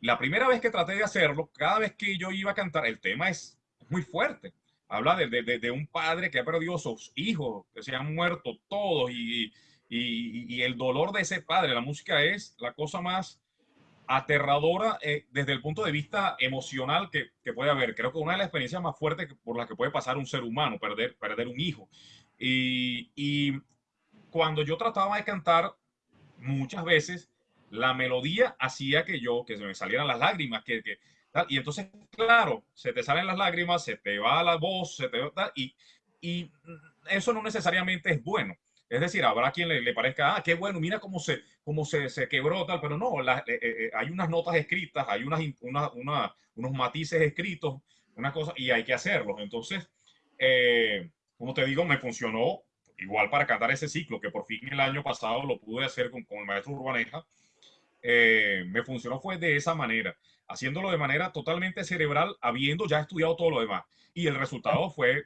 La primera vez que traté de hacerlo, cada vez que yo iba a cantar, el tema es muy fuerte. Habla de, de, de un padre que ha perdido sus hijos, que se han muerto todos y, Y, el dolor de ese padre, la música es la cosa más aterradora eh, desde el punto de vista emocional que, que, puede haber. Creo que una de las experiencias más fuertes por las que puede pasar un ser humano, perder, perder un hijo. Y, y cuando yo trataba de cantar, muchas veces la melodía hacía que yo, que se me salieran las lágrimas, que, que tal. Y entonces, claro, se te salen las lágrimas, se te va la voz, se te va, y, y eso no necesariamente es bueno. Es decir, habrá quien le, parezca, ah, qué bueno, mira cómo se, cómo se, se quebró tal, pero no, eh, eh, eh, hay unas notas escritas, hay unas, una, una, unos matices escritos, una cosa, y hay que hacerlos. Entonces, como te digo, me funcionó igual para cantar ese ciclo, que por fin el año pasado lo pude hacer con, con el maestro Urbaneja, me funcionó fue de esa manera, haciéndolo de manera totalmente cerebral, habiendo ya estudiado todo lo demás. Y el resultado fue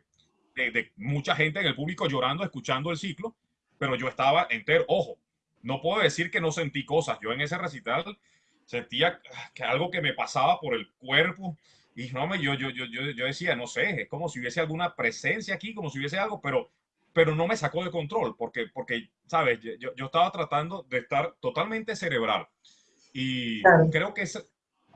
de, mucha gente en el público llorando, escuchando el ciclo, pero yo estaba entero. Ojo, no puedo decir que no sentí cosas. Yo en ese recital sentía que algo que me pasaba por el cuerpo y no me, yo, yo, yo, yo decía, no sé, es como si hubiese alguna presencia aquí, como si hubiese algo, pero, pero no me sacó de control porque, porque sabes, yo, yo estaba tratando de estar totalmente cerebral. Y creo que es,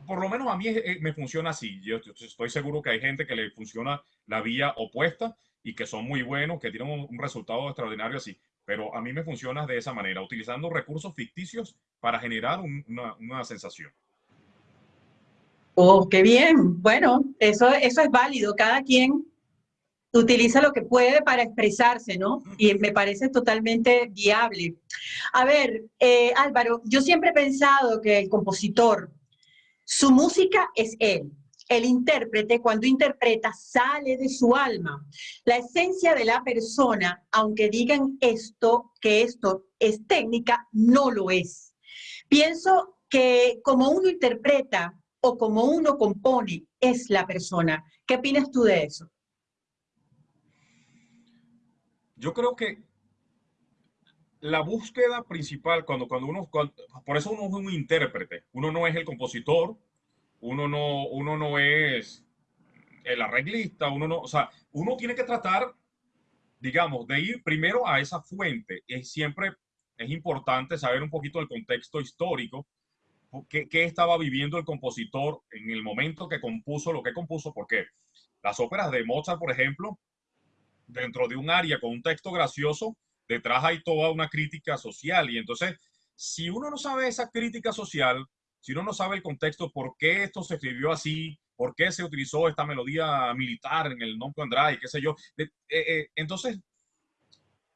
por lo menos a mí me funciona así. Yo, estoy seguro que hay gente que le funciona la vía opuesta y que son muy buenos, que tienen un, resultado extraordinario así. Pero a mí me funciona de esa manera, utilizando recursos ficticios para generar una, una, sensación. Oh, qué bien. Bueno, eso, eso es válido. Cada quien utiliza lo que puede para expresarse, ¿no? Y me parece totalmente viable. A ver, eh, Álvaro, yo siempre he pensado que el compositor, su música es él. El intérprete, cuando interpreta, sale de su alma. La esencia de la persona, aunque digan esto, que esto es técnica, no lo es. Pienso que como uno interpreta o como uno compone, es la persona. ¿Qué opinas tú de eso? Yo creo que la búsqueda principal, cuando, cuando uno, por eso uno es un intérprete, uno no es el compositor, uno no, uno no es el arreglista, uno no, o sea, uno tiene que tratar, digamos, de ir primero a esa fuente. Es siempre, es importante saber un poquito del contexto histórico, qué, qué estaba viviendo el compositor en el momento que compuso lo que compuso, porque las óperas de Mozart, por ejemplo, dentro de un área con un texto gracioso, detrás hay toda una crítica social. Y entonces, si uno no sabe esa crítica social, si uno no sabe el contexto, por qué esto se escribió así, por qué se utilizó esta melodía militar en el Non Andrade, qué sé yo, eh, eh, entonces,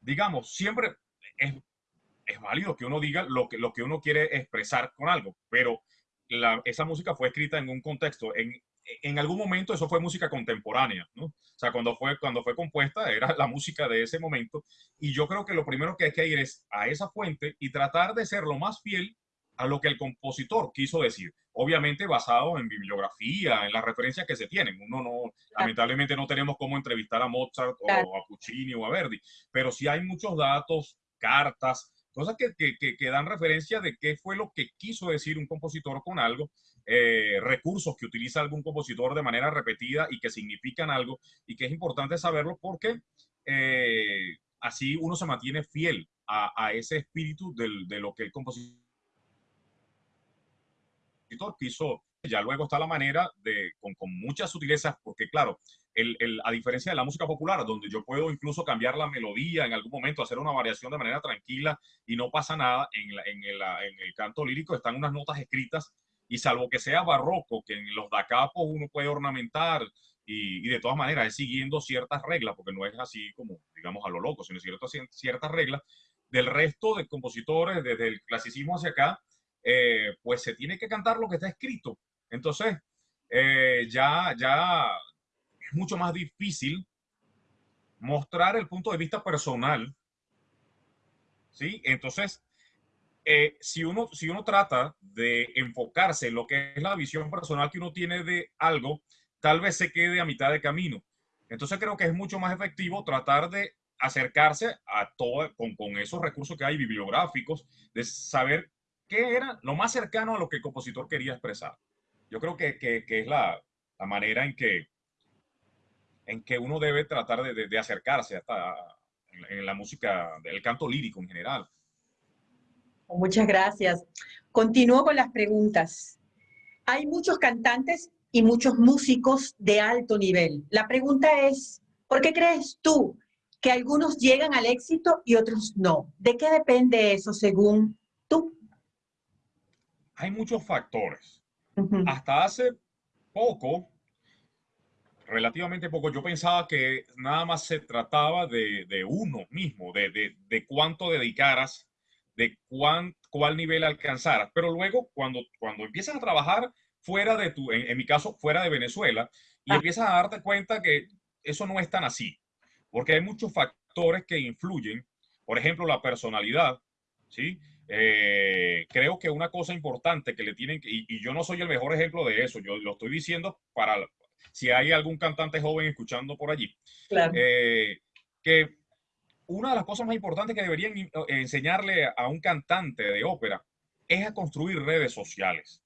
digamos, siempre es, es, válido que uno diga lo que, lo que uno quiere expresar con algo, pero la, esa música fue escrita en un contexto, en, en algún momento eso fue música contemporánea, ¿no? O sea, cuando fue, cuando fue compuesta era la música de ese momento. Y yo creo que lo primero que hay que ir es a esa fuente y tratar de ser lo más fiel a lo que el compositor quiso decir. Obviamente basado en bibliografía, en las referencias que se tienen. Uno no, lamentablemente no tenemos cómo entrevistar a Mozart o a Puccini o a Verdi, pero sí hay muchos datos, cartas, cosas que, que, que, dan referencia de qué fue lo que quiso decir un compositor con algo, eh, recursos que utiliza algún compositor de manera repetida y que significan algo y que es importante saberlo porque eh, así uno se mantiene fiel a, a ese espíritu del, de lo que el compositor quiso. Ya luego está la manera de, con, con muchas sutilezas, porque claro, a diferencia de la música popular, donde yo puedo incluso cambiar la melodía en algún momento, hacer una variación de manera tranquila y no pasa nada, en, el canto lírico están unas notas escritas y salvo que sea barroco, que en los dacapos uno puede ornamentar y, de todas maneras es siguiendo ciertas reglas, porque no es así como, digamos, a lo loco, sino ciertas, ciertas reglas, del resto de compositores, desde el clasicismo hacia acá, eh, pues se tiene que cantar lo que está escrito. Entonces, eh, ya, ya es mucho más difícil mostrar el punto de vista personal. ¿Sí? Entonces, eh, si, uno, si uno trata de enfocarse en lo que es la visión personal que uno tiene de algo, tal vez se quede a mitad de camino. Entonces creo que es mucho más efectivo tratar de acercarse a todo con, con esos recursos que hay bibliográficos, de saber qué era lo más cercano a lo que el compositor quería expresar. Yo creo que, que, que es la, la manera en que en que uno debe tratar de, de, acercarse hasta en, la música, del canto lírico en general. Muchas gracias. Continúo con las preguntas. Hay muchos cantantes y muchos músicos de alto nivel. La pregunta es, ¿por qué crees tú que algunos llegan al éxito y otros no? ¿De qué depende eso según tú? Hay muchos factores. Hasta hace poco, relativamente poco, yo pensaba que nada más se trataba de, uno mismo, de, de, cuánto dedicaras, de cuán, cuál nivel alcanzaras. Pero luego, cuando, cuando empiezas a trabajar fuera de tu, en, mi caso, fuera de Venezuela, y ah. empiezas a darte cuenta que eso no es tan así, porque hay muchos factores que influyen, por ejemplo, la personalidad, ¿sí? Eh, creo que una cosa importante que le tienen, y, y, yo no soy el mejor ejemplo de eso, yo lo estoy diciendo para si hay algún cantante joven escuchando por allí, eh, que una de las cosas más importantes que deberían enseñarle a un cantante de ópera es a construir redes sociales.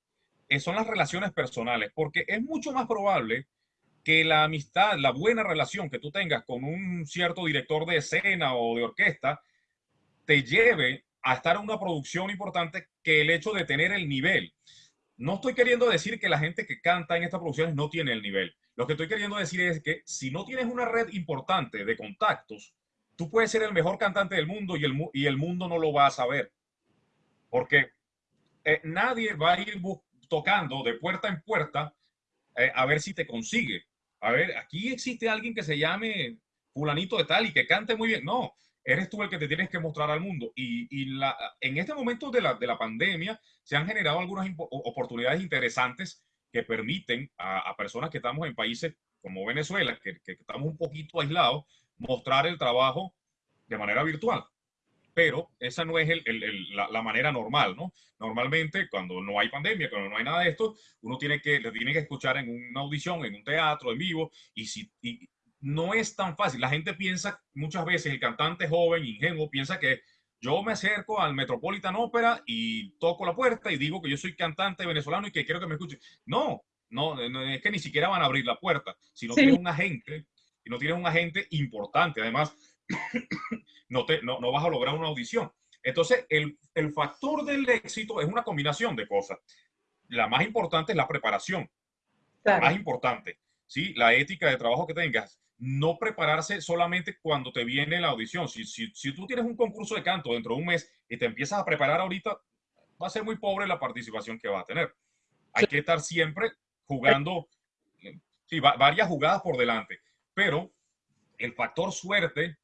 Eh, son las relaciones personales, porque es mucho más probable que la amistad, la buena relación que tú tengas con un cierto director de escena o de orquesta, te lleve a estar en una producción importante que el hecho de tener el nivel. No estoy queriendo decir que la gente que canta en estas producciones no tiene el nivel. Lo que estoy queriendo decir es que si no tienes una red importante de contactos, tú puedes ser el mejor cantante del mundo y el, y el mundo no lo va a saber. Porque eh, nadie va a ir tocando de puerta en puerta eh, a ver si te consigue. A ver, aquí existe alguien que se llame fulanito de tal y que cante muy bien. No, eres tú el que te tienes que mostrar al mundo. Y, la, en este momento de la, de la pandemia se han generado algunas oportunidades interesantes que permiten a, personas que estamos en países como Venezuela, que, que, estamos un poquito aislados, mostrar el trabajo de manera virtual. Pero esa no es el, el, la, la, manera normal, ¿no? Normalmente, cuando no hay pandemia, cuando no hay nada de esto, uno tiene que, le tiene que escuchar en una audición, en un teatro, en vivo, y, si, y, no es tan fácil. La gente piensa muchas veces, el cantante joven, ingenuo, piensa que yo me acerco al Metropolitan Opera y toco la puerta y digo que yo soy cantante venezolano y que quiero que me escuchen. No, no, es que ni siquiera van a abrir la puerta. Si no tienes un agente, si no tienes un agente importante, además, [COUGHS] no, te, no, vas a lograr una audición. Entonces, el, el factor del éxito es una combinación de cosas. La más importante es la preparación. La más importante, ¿sí? La ética de trabajo que tengas no prepararse solamente cuando te viene la audición. Si, si, si, tú tienes un concurso de canto dentro de un mes y te empiezas a preparar ahorita, va a ser muy pobre la participación que va a tener. Hay que estar siempre jugando sí, varias jugadas por delante, pero el factor suerte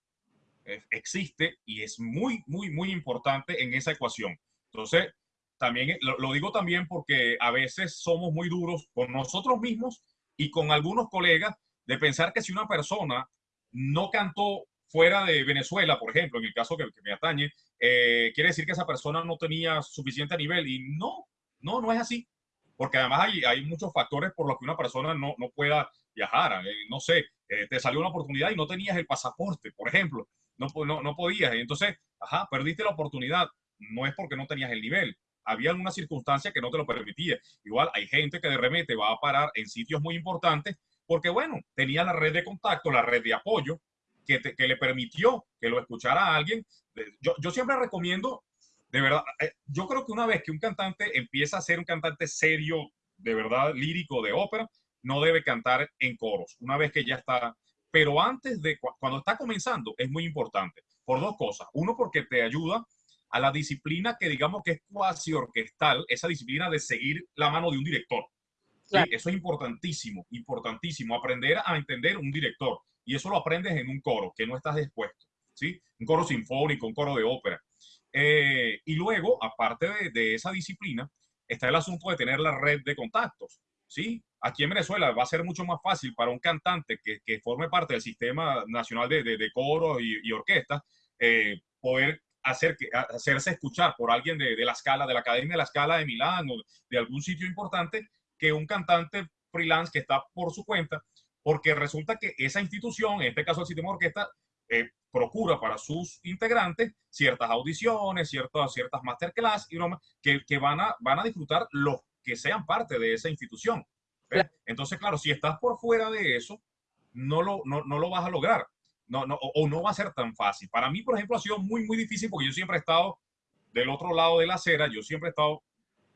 eh, existe y es muy, muy, muy importante en esa ecuación. Entonces, también lo, lo digo también porque a veces somos muy duros con nosotros mismos y con algunos colegas de pensar que si una persona no cantó fuera de Venezuela, por ejemplo, en el caso que, me atañe, eh, quiere decir que esa persona no tenía suficiente nivel. Y no, no, no es así. Porque además hay, muchos factores por los que una persona no, no pueda viajar. Eh, no sé, eh, te salió una oportunidad y no tenías el pasaporte, por ejemplo. No, no, no podías. Entonces, ajá, perdiste la oportunidad. No es porque no tenías el nivel. Había alguna circunstancia que no te lo permitía. Igual hay gente que de remete va a parar en sitios muy importantes porque bueno, tenía la red de contacto, la red de apoyo que, que le permitió que lo escuchara a alguien. Yo, yo siempre recomiendo, de verdad, eh, yo creo que una vez que un cantante empieza a ser un cantante serio, de verdad, lírico de ópera, no debe cantar en coros, una vez que ya está, pero antes de, cuando está comenzando, es muy importante, por dos cosas. Uno, porque te ayuda a la disciplina que digamos que es cuasi orquestal, esa disciplina de seguir la mano de un director. Eso es importantísimo, importantísimo, aprender a entender un director. Y eso lo aprendes en un coro, que no estás dispuesto, ¿sí? Un coro sinfónico, un coro de ópera. Eh, y luego, aparte de, esa disciplina, está el asunto de tener la red de contactos, ¿sí? Aquí en Venezuela va a ser mucho más fácil para un cantante que, que forme parte del Sistema Nacional de, de, de Coros y, y Orquestas eh, poder hacer, hacerse escuchar por alguien de, de, la escala, de la Academia de la Escala de Milán o de algún sitio importante que un cantante freelance que está por su cuenta, porque resulta que esa institución, en este caso el sistema orquesta, eh, procura para sus integrantes ciertas audiciones, ciertas, ciertas masterclass y que, que van, a, van a disfrutar los que sean parte de esa institución. Entonces, claro, si estás por fuera de eso, no lo, no, no lo vas a lograr. No, no, o, o, no va a ser tan fácil. Para mí, por ejemplo, ha sido muy, muy difícil porque yo siempre he estado del otro lado de la acera, yo siempre he estado,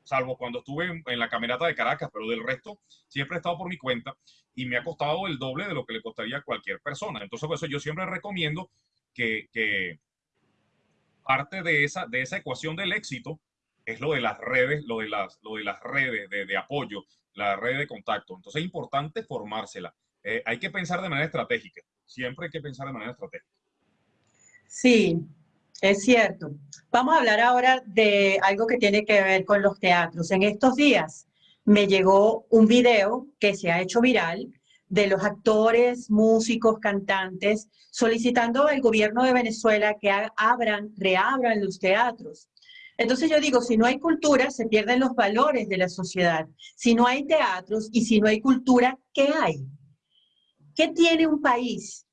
salvo cuando estuve en, la camerata de Caracas, pero del resto siempre he estado por mi cuenta y me ha costado el doble de lo que le costaría a cualquier persona. Entonces, por eso yo siempre recomiendo que, que parte de esa, de esa ecuación del éxito es lo de las redes, lo de las, lo de las redes de, de apoyo, la red de contacto. Entonces es importante formársela. Eh, hay que pensar de manera estratégica. Siempre hay que pensar de manera estratégica. Sí, es cierto. Vamos a hablar ahora de algo que tiene que ver con los teatros. En estos días me llegó un video que se ha hecho viral de los actores, músicos, cantantes, solicitando al gobierno de Venezuela que abran, reabran los teatros. Entonces yo digo, si no hay cultura, se pierden los valores de la sociedad. Si no hay teatros y si no hay cultura, ¿qué hay? ¿Qué tiene un país?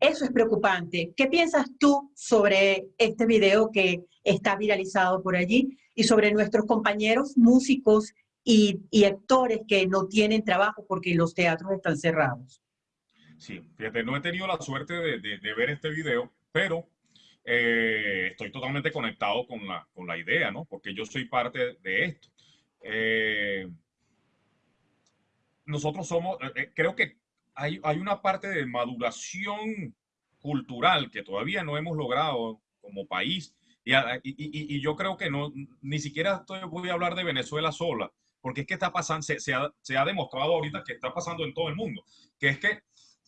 Eso es preocupante. ¿Qué piensas tú sobre este video que está viralizado por allí y sobre nuestros compañeros músicos y, actores que no tienen trabajo porque los teatros están cerrados? Sí, fíjate, no he tenido la suerte de, ver este video, pero eh, estoy totalmente conectado con la, idea, ¿no? Porque yo soy parte de esto. Eh, nosotros somos, eh, creo que hay, hay, una parte de maduración cultural que todavía no hemos logrado como país. Y, y, y yo creo que no, ni siquiera estoy, voy a hablar de Venezuela sola, porque es que está pasando, se, se, ha, se ha demostrado ahorita que está pasando en todo el mundo, que es que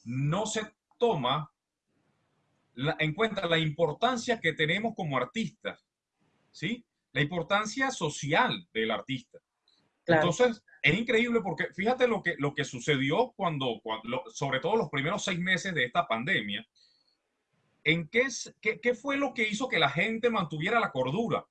no se toma en cuenta la importancia que tenemos como artistas, ¿sí? La importancia social del artista. Entonces, es increíble porque fíjate lo que, lo que sucedió cuando, cuando sobre todo los primeros seis meses de esta pandemia, ¿en qué, qué, qué fue lo que hizo que la gente mantuviera la cordura?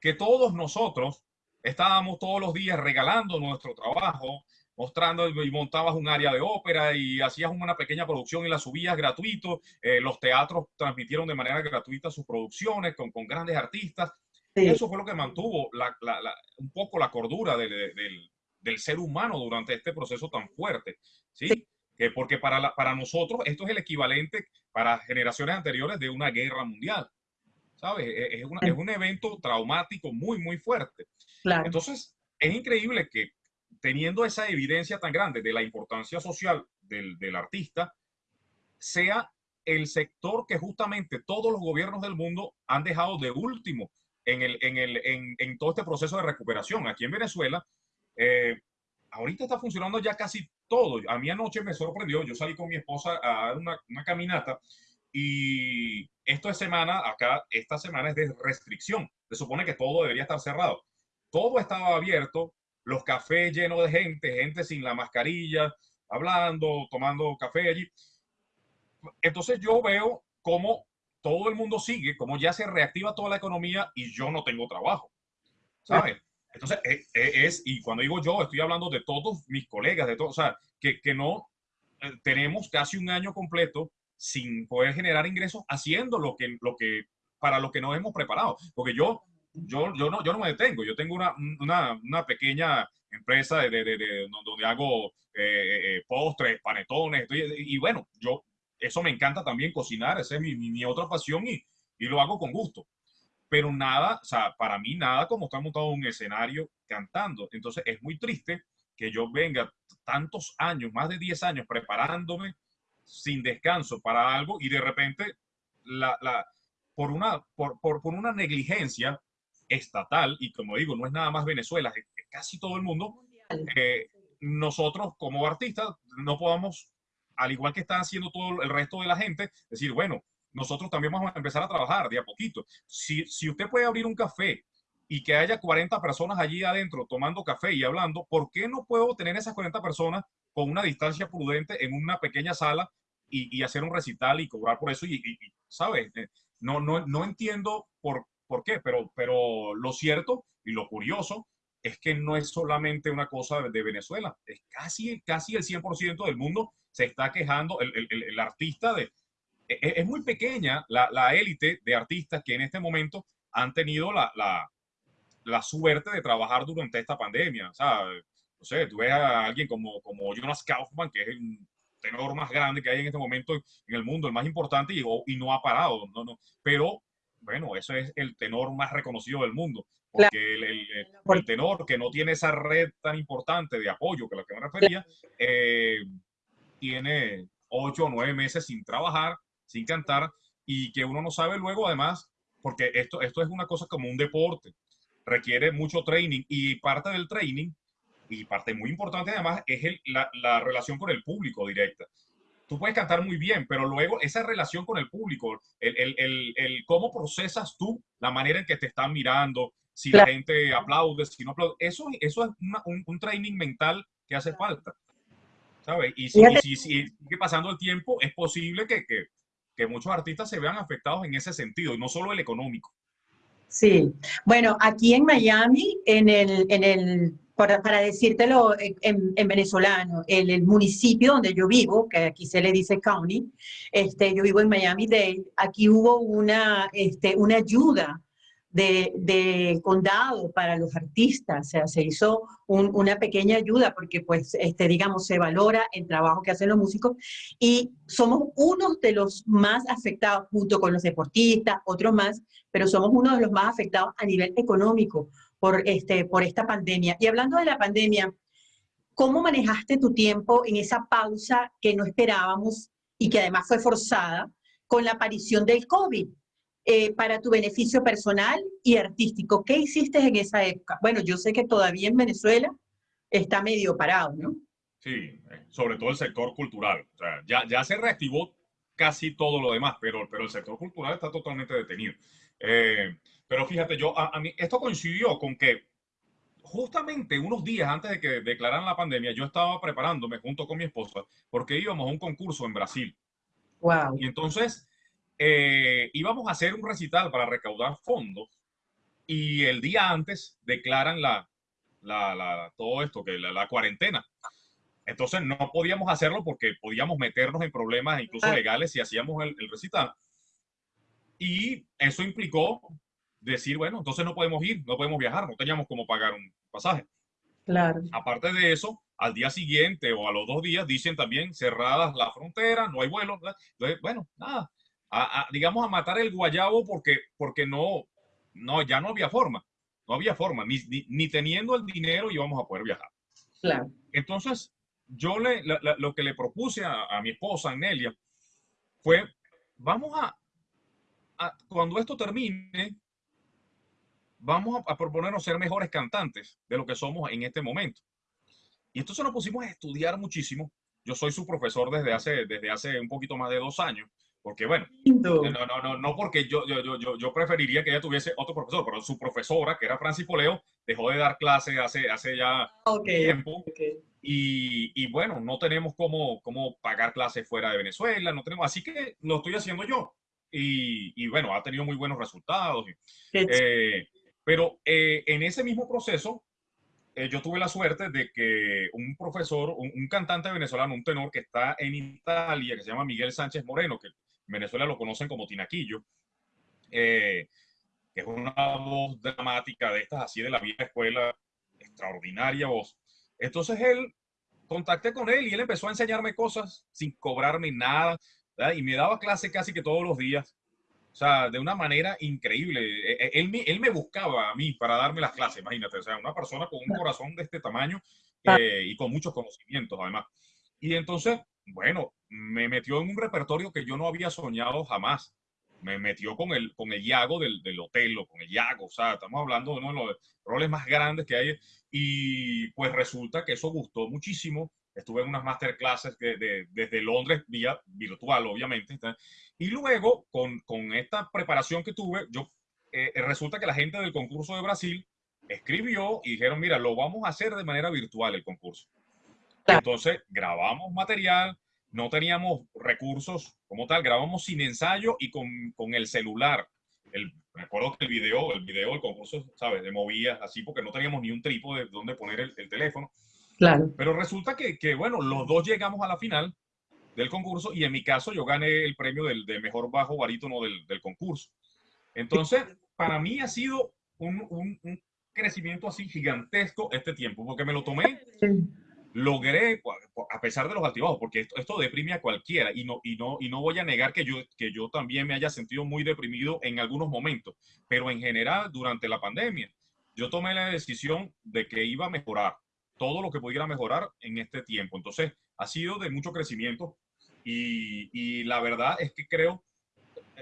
Que todos nosotros estábamos todos los días regalando nuestro trabajo, mostrando y montabas un área de ópera y hacías una pequeña producción y la subías gratuito. Eh, los teatros transmitieron de manera gratuita sus producciones con, con grandes artistas. Y eso fue lo que mantuvo la, la, un poco la cordura del, del, del, ser humano durante este proceso tan fuerte. ¿sí? Que porque para, la, para nosotros esto es el equivalente para generaciones anteriores de una guerra mundial. ¿Sabes? Es, es, una, es un evento traumático muy, muy fuerte. Claro. Entonces, es increíble que teniendo esa evidencia tan grande de la importancia social del, del artista, sea el sector que justamente todos los gobiernos del mundo han dejado de último en, el, en, el, en, en todo este proceso de recuperación. Aquí en Venezuela, eh, ahorita está funcionando ya casi todo. A mí anoche me sorprendió, yo salí con mi esposa a dar una, una caminata y esto es semana, acá, esta semana es de restricción. Se supone que todo debería estar cerrado. Todo estaba abierto, los cafés llenos de gente, gente sin la mascarilla, hablando, tomando café allí. Entonces yo veo cómo todo el mundo sigue, cómo ya se reactiva toda la economía y yo no tengo trabajo. ¿Sabes? Entonces es, es, y cuando digo yo, estoy hablando de todos mis colegas, de todos, o sea, que, que no eh, tenemos casi un año completo sin poder generar ingresos haciendo lo que, lo que, para lo que nos hemos preparado. Porque yo yo, yo, no, yo no me detengo, yo tengo una, una, una pequeña empresa de, de, de, donde hago eh, eh, postres, panetones, y, y, bueno, yo, eso me encanta también cocinar, esa es mi, mi, mi, otra pasión y, y lo hago con gusto. Pero nada, o sea, para mí nada como estar montado en un escenario cantando. Entonces es muy triste que yo venga tantos años, más de 10 años preparándome sin descanso para algo y de repente la, la, por, una, por, por, por una negligencia estatal, y como digo, no es nada más Venezuela, es casi todo el mundo, eh, nosotros como artistas no podamos, al igual que está haciendo todo el resto de la gente, decir, bueno, nosotros también vamos a empezar a trabajar de a poquito. Si, si usted puede abrir un café y que haya 40 personas allí adentro tomando café y hablando, ¿por qué no puedo tener esas 40 personas con una distancia prudente en una pequeña sala y, y hacer un recital y cobrar por eso? Y, y, y ¿sabes? Eh, no, no, no entiendo por por qué, pero, pero lo cierto y lo curioso es que no es solamente una cosa de Venezuela, es casi, casi el 100% del mundo se está quejando, el, el, el artista de... Es, e, es, muy pequeña la, la élite de artistas que en este momento han tenido la, la, la suerte de trabajar durante esta pandemia. O sea, no sé, tú ves a alguien como, como Jonas Kaufman, que es el tenor más grande que hay en este momento en el mundo, el más importante, y, y no ha parado. No, no. Pero bueno, eso es el tenor más reconocido del mundo. Porque el, el, el, tenor que no tiene esa red tan importante de apoyo que a la que me refería, eh, tiene ocho o nueve meses sin trabajar, sin cantar, y que uno no sabe luego además, porque esto, esto es una cosa como un deporte, requiere mucho training y parte del training, y parte muy importante además, es el, la, la relación con el público directa tú puedes cantar muy bien, pero luego esa relación con el público, el, el, el, el, cómo procesas tú la manera en que te están mirando, si la gente aplaude, si no aplaude, eso, eso es una, un, un, training mental que hace falta, ¿sabes? Y si, y si, si, sigue pasando el tiempo, es posible que, que, que muchos artistas se vean afectados en ese sentido, y no solo el económico. Sí, bueno, aquí en Miami, en el, en el para, para decírtelo en, en venezolano, el, el, municipio donde yo vivo, que aquí se le dice county, este, yo vivo en Miami-Dade, aquí hubo una, este, una ayuda de, condado para los artistas, o sea, se hizo un, una pequeña ayuda porque, pues, este, digamos, se valora el trabajo que hacen los músicos y somos uno de los más afectados junto con los deportistas, otros más, pero somos uno de los más afectados a nivel económico por, este, por esta pandemia. Y hablando de la pandemia, ¿cómo manejaste tu tiempo en esa pausa que no esperábamos y que además fue forzada con la aparición del COVID? Eh, para tu beneficio personal y artístico. ¿Qué hiciste en esa época? Bueno, yo sé que todavía en Venezuela está medio parado, ¿no? Sí, sobre todo el sector cultural. O sea, ya, ya se reactivó casi todo lo demás, pero, pero el sector cultural está totalmente detenido. Eh, pero fíjate, yo, a, a, mí, esto coincidió con que justamente unos días antes de que declararan la pandemia, yo estaba preparándome junto con mi esposa porque íbamos a un concurso en Brasil. Wow. Y entonces eh, íbamos a hacer un recital para recaudar fondos y el día antes declaran la, la, la todo esto, que la, la, cuarentena. Entonces no podíamos hacerlo porque podíamos meternos en problemas incluso ah. legales si hacíamos el, el recital. Y eso implicó decir, bueno, entonces no podemos ir, no podemos viajar, no teníamos como pagar un pasaje. Claro. Aparte de eso, al día siguiente o a los dos días dicen también cerradas las fronteras, no hay vuelos. Entonces, bueno, nada, a, a, digamos, a matar el guayabo porque, porque no, no, ya no había forma, no había forma, ni, ni, ni teniendo el dinero íbamos a poder viajar. Claro. Entonces, yo le, la, la, lo que le propuse a, a, mi esposa, Nelia, fue, vamos a, a cuando esto termine, vamos a, a proponernos ser mejores cantantes de lo que somos en este momento. Y entonces nos pusimos a estudiar muchísimo. Yo soy su profesor desde hace, desde hace un poquito más de dos años. Porque bueno, no, no, no, no porque yo, yo, yo, yo preferiría que ella tuviese otro profesor, pero su profesora, que era Francis Poleo, dejó de dar clases hace, hace ya okay, tiempo. Okay. Y, y, bueno, no tenemos cómo, cómo pagar clases fuera de Venezuela, no tenemos, así que lo estoy haciendo yo. Y, y bueno, ha tenido muy buenos resultados. Eh, pero eh, en ese mismo proceso, eh, yo tuve la suerte de que un profesor, un, un, cantante venezolano, un tenor que está en Italia, que se llama Miguel Sánchez Moreno, que Venezuela lo conocen como Tinaquillo, eh, que es una voz dramática de estas así de la vieja escuela, extraordinaria voz. Entonces él, contacté con él y él empezó a enseñarme cosas sin cobrarme nada, ¿verdad? y me daba clase casi que todos los días. O sea, de una manera increíble. E, e, él, él, él, me buscaba a mí para darme las clases, imagínate. O sea, una persona con un corazón de este tamaño eh, y con muchos conocimientos, además. Y entonces, bueno, me metió en un repertorio que yo no había soñado jamás. Me metió con el, con el Yago del, del Otelo, con el Yago, o sea, estamos hablando de uno de los roles más grandes que hay. Y pues resulta que eso gustó muchísimo. Estuve en unas masterclasses de, de, desde Londres, vía virtual, obviamente. Y luego, con, con esta preparación que tuve, yo eh, resulta que la gente del concurso de Brasil escribió y dijeron, mira, lo vamos a hacer de manera virtual el concurso. Entonces, grabamos material, no teníamos recursos como tal, grabamos sin ensayo y con, con el celular. El, me acuerdo que el video, el video del concurso, ¿sabes? De movía así porque no teníamos ni un trípode donde poner el, el teléfono. Claro. Pero resulta que, que, bueno, los dos llegamos a la final del concurso y en mi caso yo gané el premio del, del mejor bajo barítono del, del, concurso. Entonces, para mí ha sido un, un, un, crecimiento así gigantesco este tiempo, porque me lo tomé logré, a pesar de los altibajos, porque esto, esto, deprime a cualquiera y no, y, no, y no voy a negar que yo, que yo también me haya sentido muy deprimido en algunos momentos, pero en general durante la pandemia yo tomé la decisión de que iba a mejorar todo lo que pudiera mejorar en este tiempo. Entonces, ha sido de mucho crecimiento y, y la verdad es que creo,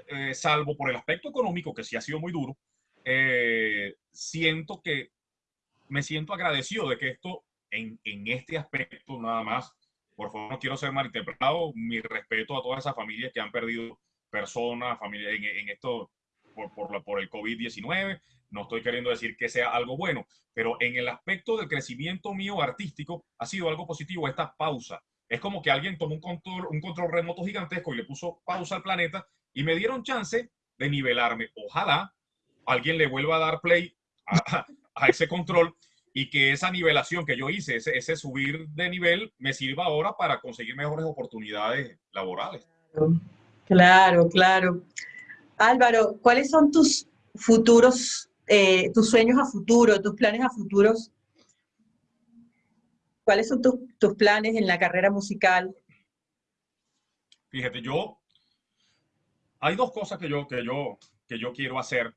eh, salvo por el aspecto económico, que sí ha sido muy duro, eh, siento que me siento agradecido de que esto en, en, este aspecto nada más, por favor, no quiero ser malinterpretado, mi respeto a todas esas familias que han perdido personas, familias en, en esto por, por, por el COVID-19, no estoy queriendo decir que sea algo bueno, pero en el aspecto del crecimiento mío artístico ha sido algo positivo esta pausa. Es como que alguien tomó un control, un control remoto gigantesco y le puso pausa al planeta y me dieron chance de nivelarme. Ojalá alguien le vuelva a dar play a, a ese control y que esa nivelación que yo hice, ese, ese, subir de nivel, me sirva ahora para conseguir mejores oportunidades laborales. Claro, claro. Álvaro, ¿cuáles son tus futuros, eh, tus sueños a futuro, tus planes a futuros? ¿Cuáles son tus, tus planes en la carrera musical? Fíjate, yo, hay dos cosas que yo, que yo, que yo quiero hacer.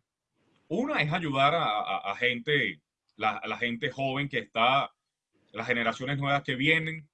Una es ayudar a, a, a gente la, gente joven que está, las generaciones nuevas que vienen.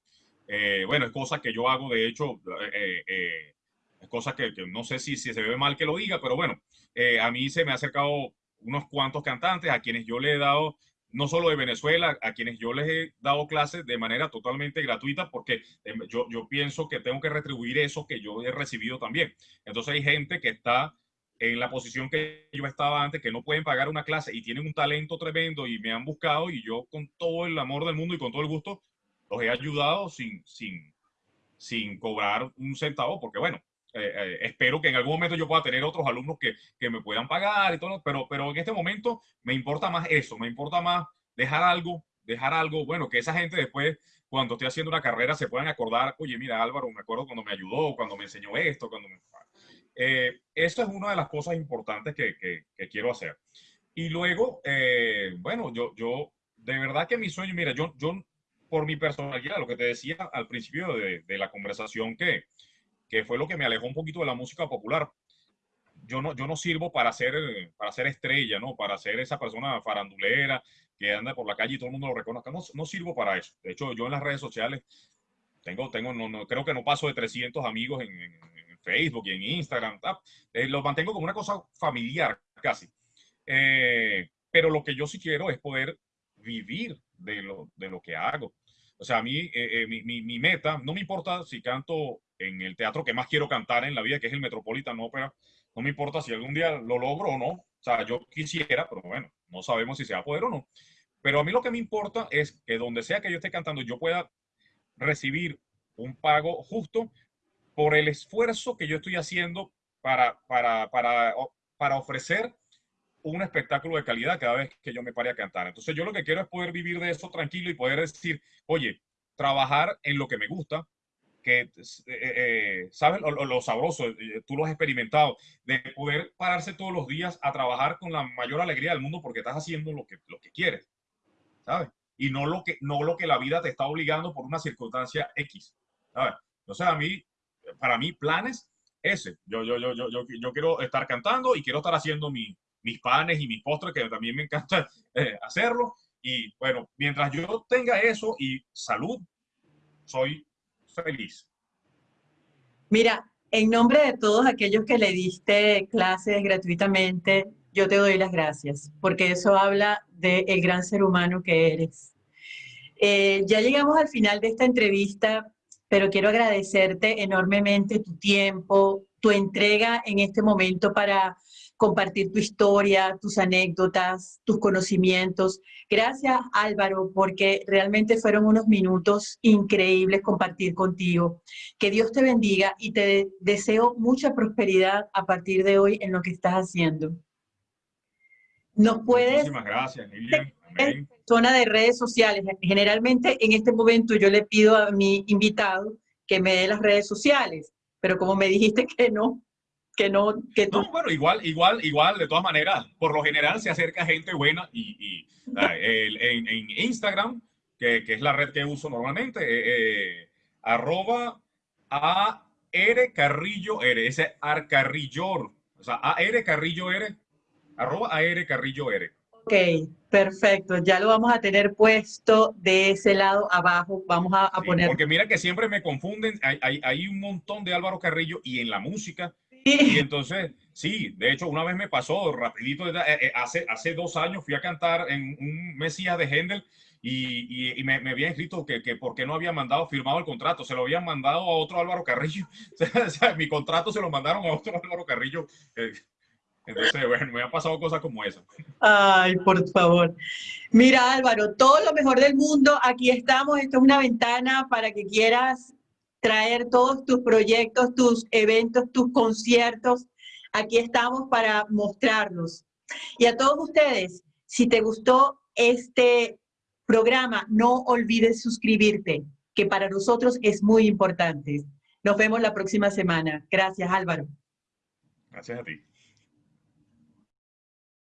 Eh, bueno, es cosa que yo hago, de hecho, eh, eh, es cosa que, que, no sé si, si, se ve mal que lo diga, pero bueno, eh, a mí se me ha acercado unos cuantos cantantes a quienes yo le he dado, no solo de Venezuela, a quienes yo les he dado clases de manera totalmente gratuita, porque yo, yo pienso que tengo que retribuir eso que yo he recibido también. Entonces hay gente que está en la posición que yo estaba antes, que no pueden pagar una clase y tienen un talento tremendo y me han buscado y yo con todo el amor del mundo y con todo el gusto los he ayudado sin, sin, sin cobrar un centavo, porque bueno, eh, eh, espero que en algún momento yo pueda tener otros alumnos que, que me puedan pagar y todo, pero, pero en este momento me importa más eso, me importa más dejar algo, dejar algo, bueno, que esa gente después, cuando esté haciendo una carrera, se puedan acordar, oye, mira Álvaro, me acuerdo cuando me ayudó, cuando me enseñó esto, cuando me eh, eso es una de las cosas importantes que, que, que quiero hacer. Y luego, eh, bueno, yo, yo, de verdad que mi sueño, mira, yo, yo por mi personalidad, lo que te decía al principio de, la conversación, que, que fue lo que me alejó un poquito de la música popular. Yo no, yo no sirvo para ser, para ser estrella, ¿no? Para ser esa persona farandulera que anda por la calle y todo el mundo lo reconozca. No, no sirvo para eso. De hecho, yo en las redes sociales tengo, tengo no, no, creo que no paso de 300 amigos en Facebook y en Instagram, eh, lo mantengo como una cosa familiar casi. Eh, pero lo que yo sí quiero es poder vivir de lo, de lo que hago. O sea, a mí, eh, eh mi, mi, mi, meta, no me importa si canto en el teatro que más quiero cantar en la vida, que es el Metropolitan Opera, no me importa si algún día lo logro o no. O sea, yo quisiera, pero bueno, no sabemos si se va a poder o no. Pero a mí lo que me importa es que donde sea que yo esté cantando, yo pueda recibir un pago justo por el esfuerzo que yo estoy haciendo para, para, para, para ofrecer un espectáculo de calidad cada vez que yo me pare a cantar. Entonces yo lo que quiero es poder vivir de eso tranquilo y poder decir, oye, trabajar en lo que me gusta, que, eh, eh, ¿sabes? Lo, lo, sabroso, eh, tú lo has experimentado, de poder pararse todos los días a trabajar con la mayor alegría del mundo porque estás haciendo lo que, lo que quieres, ¿sabes? Y no lo, que, no lo que la vida te está obligando por una circunstancia X, ¿sabes? Entonces a mí para mí, planes, ese. Yo, yo, yo, yo, yo, yo quiero estar cantando y quiero estar haciendo mi, mis panes y mis postres, que también me encanta [LAUGHS] eh, hacerlo. Y bueno, mientras yo tenga eso y salud, soy feliz. Mira, en nombre de todos aquellos que le diste clases gratuitamente, yo te doy las gracias, porque eso habla del de gran ser humano que eres. Eh, ya llegamos al final de esta entrevista, pero quiero agradecerte enormemente tu tiempo, tu entrega en este momento para compartir tu historia, tus anécdotas, tus conocimientos. Gracias Álvaro, porque realmente fueron unos minutos increíbles compartir contigo. Que Dios te bendiga y te deseo mucha prosperidad a partir de hoy en lo que estás haciendo. Nos puedes... Muchísimas gracias, Lilian. Amén. Zona de redes sociales. Generalmente en este momento yo le pido a mi invitado que me dé las redes sociales, pero como me dijiste que no, que no, que tú... No, bueno, igual, igual, igual, de todas maneras, por lo general se acerca gente buena y, y el, en, en, Instagram que, que, es la red que uso normalmente, eh, eh, arroba a R Carrillo R, ese Arcarrillor, o sea, A R Carrillo R, arroba A R Carrillo R. Ok, perfecto. Ya lo vamos a tener puesto de ese lado abajo. Vamos a, a Sí, poner. Porque mira que siempre me confunden, hay, hay, hay un montón de Álvaro Carrillo y en la música, y Sí. entonces, sí, de hecho, una vez me pasó rapidito, eh, eh, hace, hace dos años fui a cantar en un Mesías de Händel y, y, y me, me había escrito que, que por qué no había mandado, firmado el contrato, se lo habían mandado a otro Álvaro Carrillo, [LAUGHS] o sea, mi contrato se lo mandaron a otro Álvaro Carrillo. eh, Entonces, [LAUGHS] bueno, me han pasado cosas como esas. Ay, por favor. Mira, Álvaro, todo lo mejor del mundo. Aquí estamos. Esto es una ventana para que quieras traer todos tus proyectos, tus eventos, tus conciertos. Aquí estamos para mostrarlos. Y a todos ustedes, si te gustó este programa, no olvides suscribirte, que para nosotros es muy importante. Nos vemos la próxima semana. Gracias, Álvaro. Gracias a ti.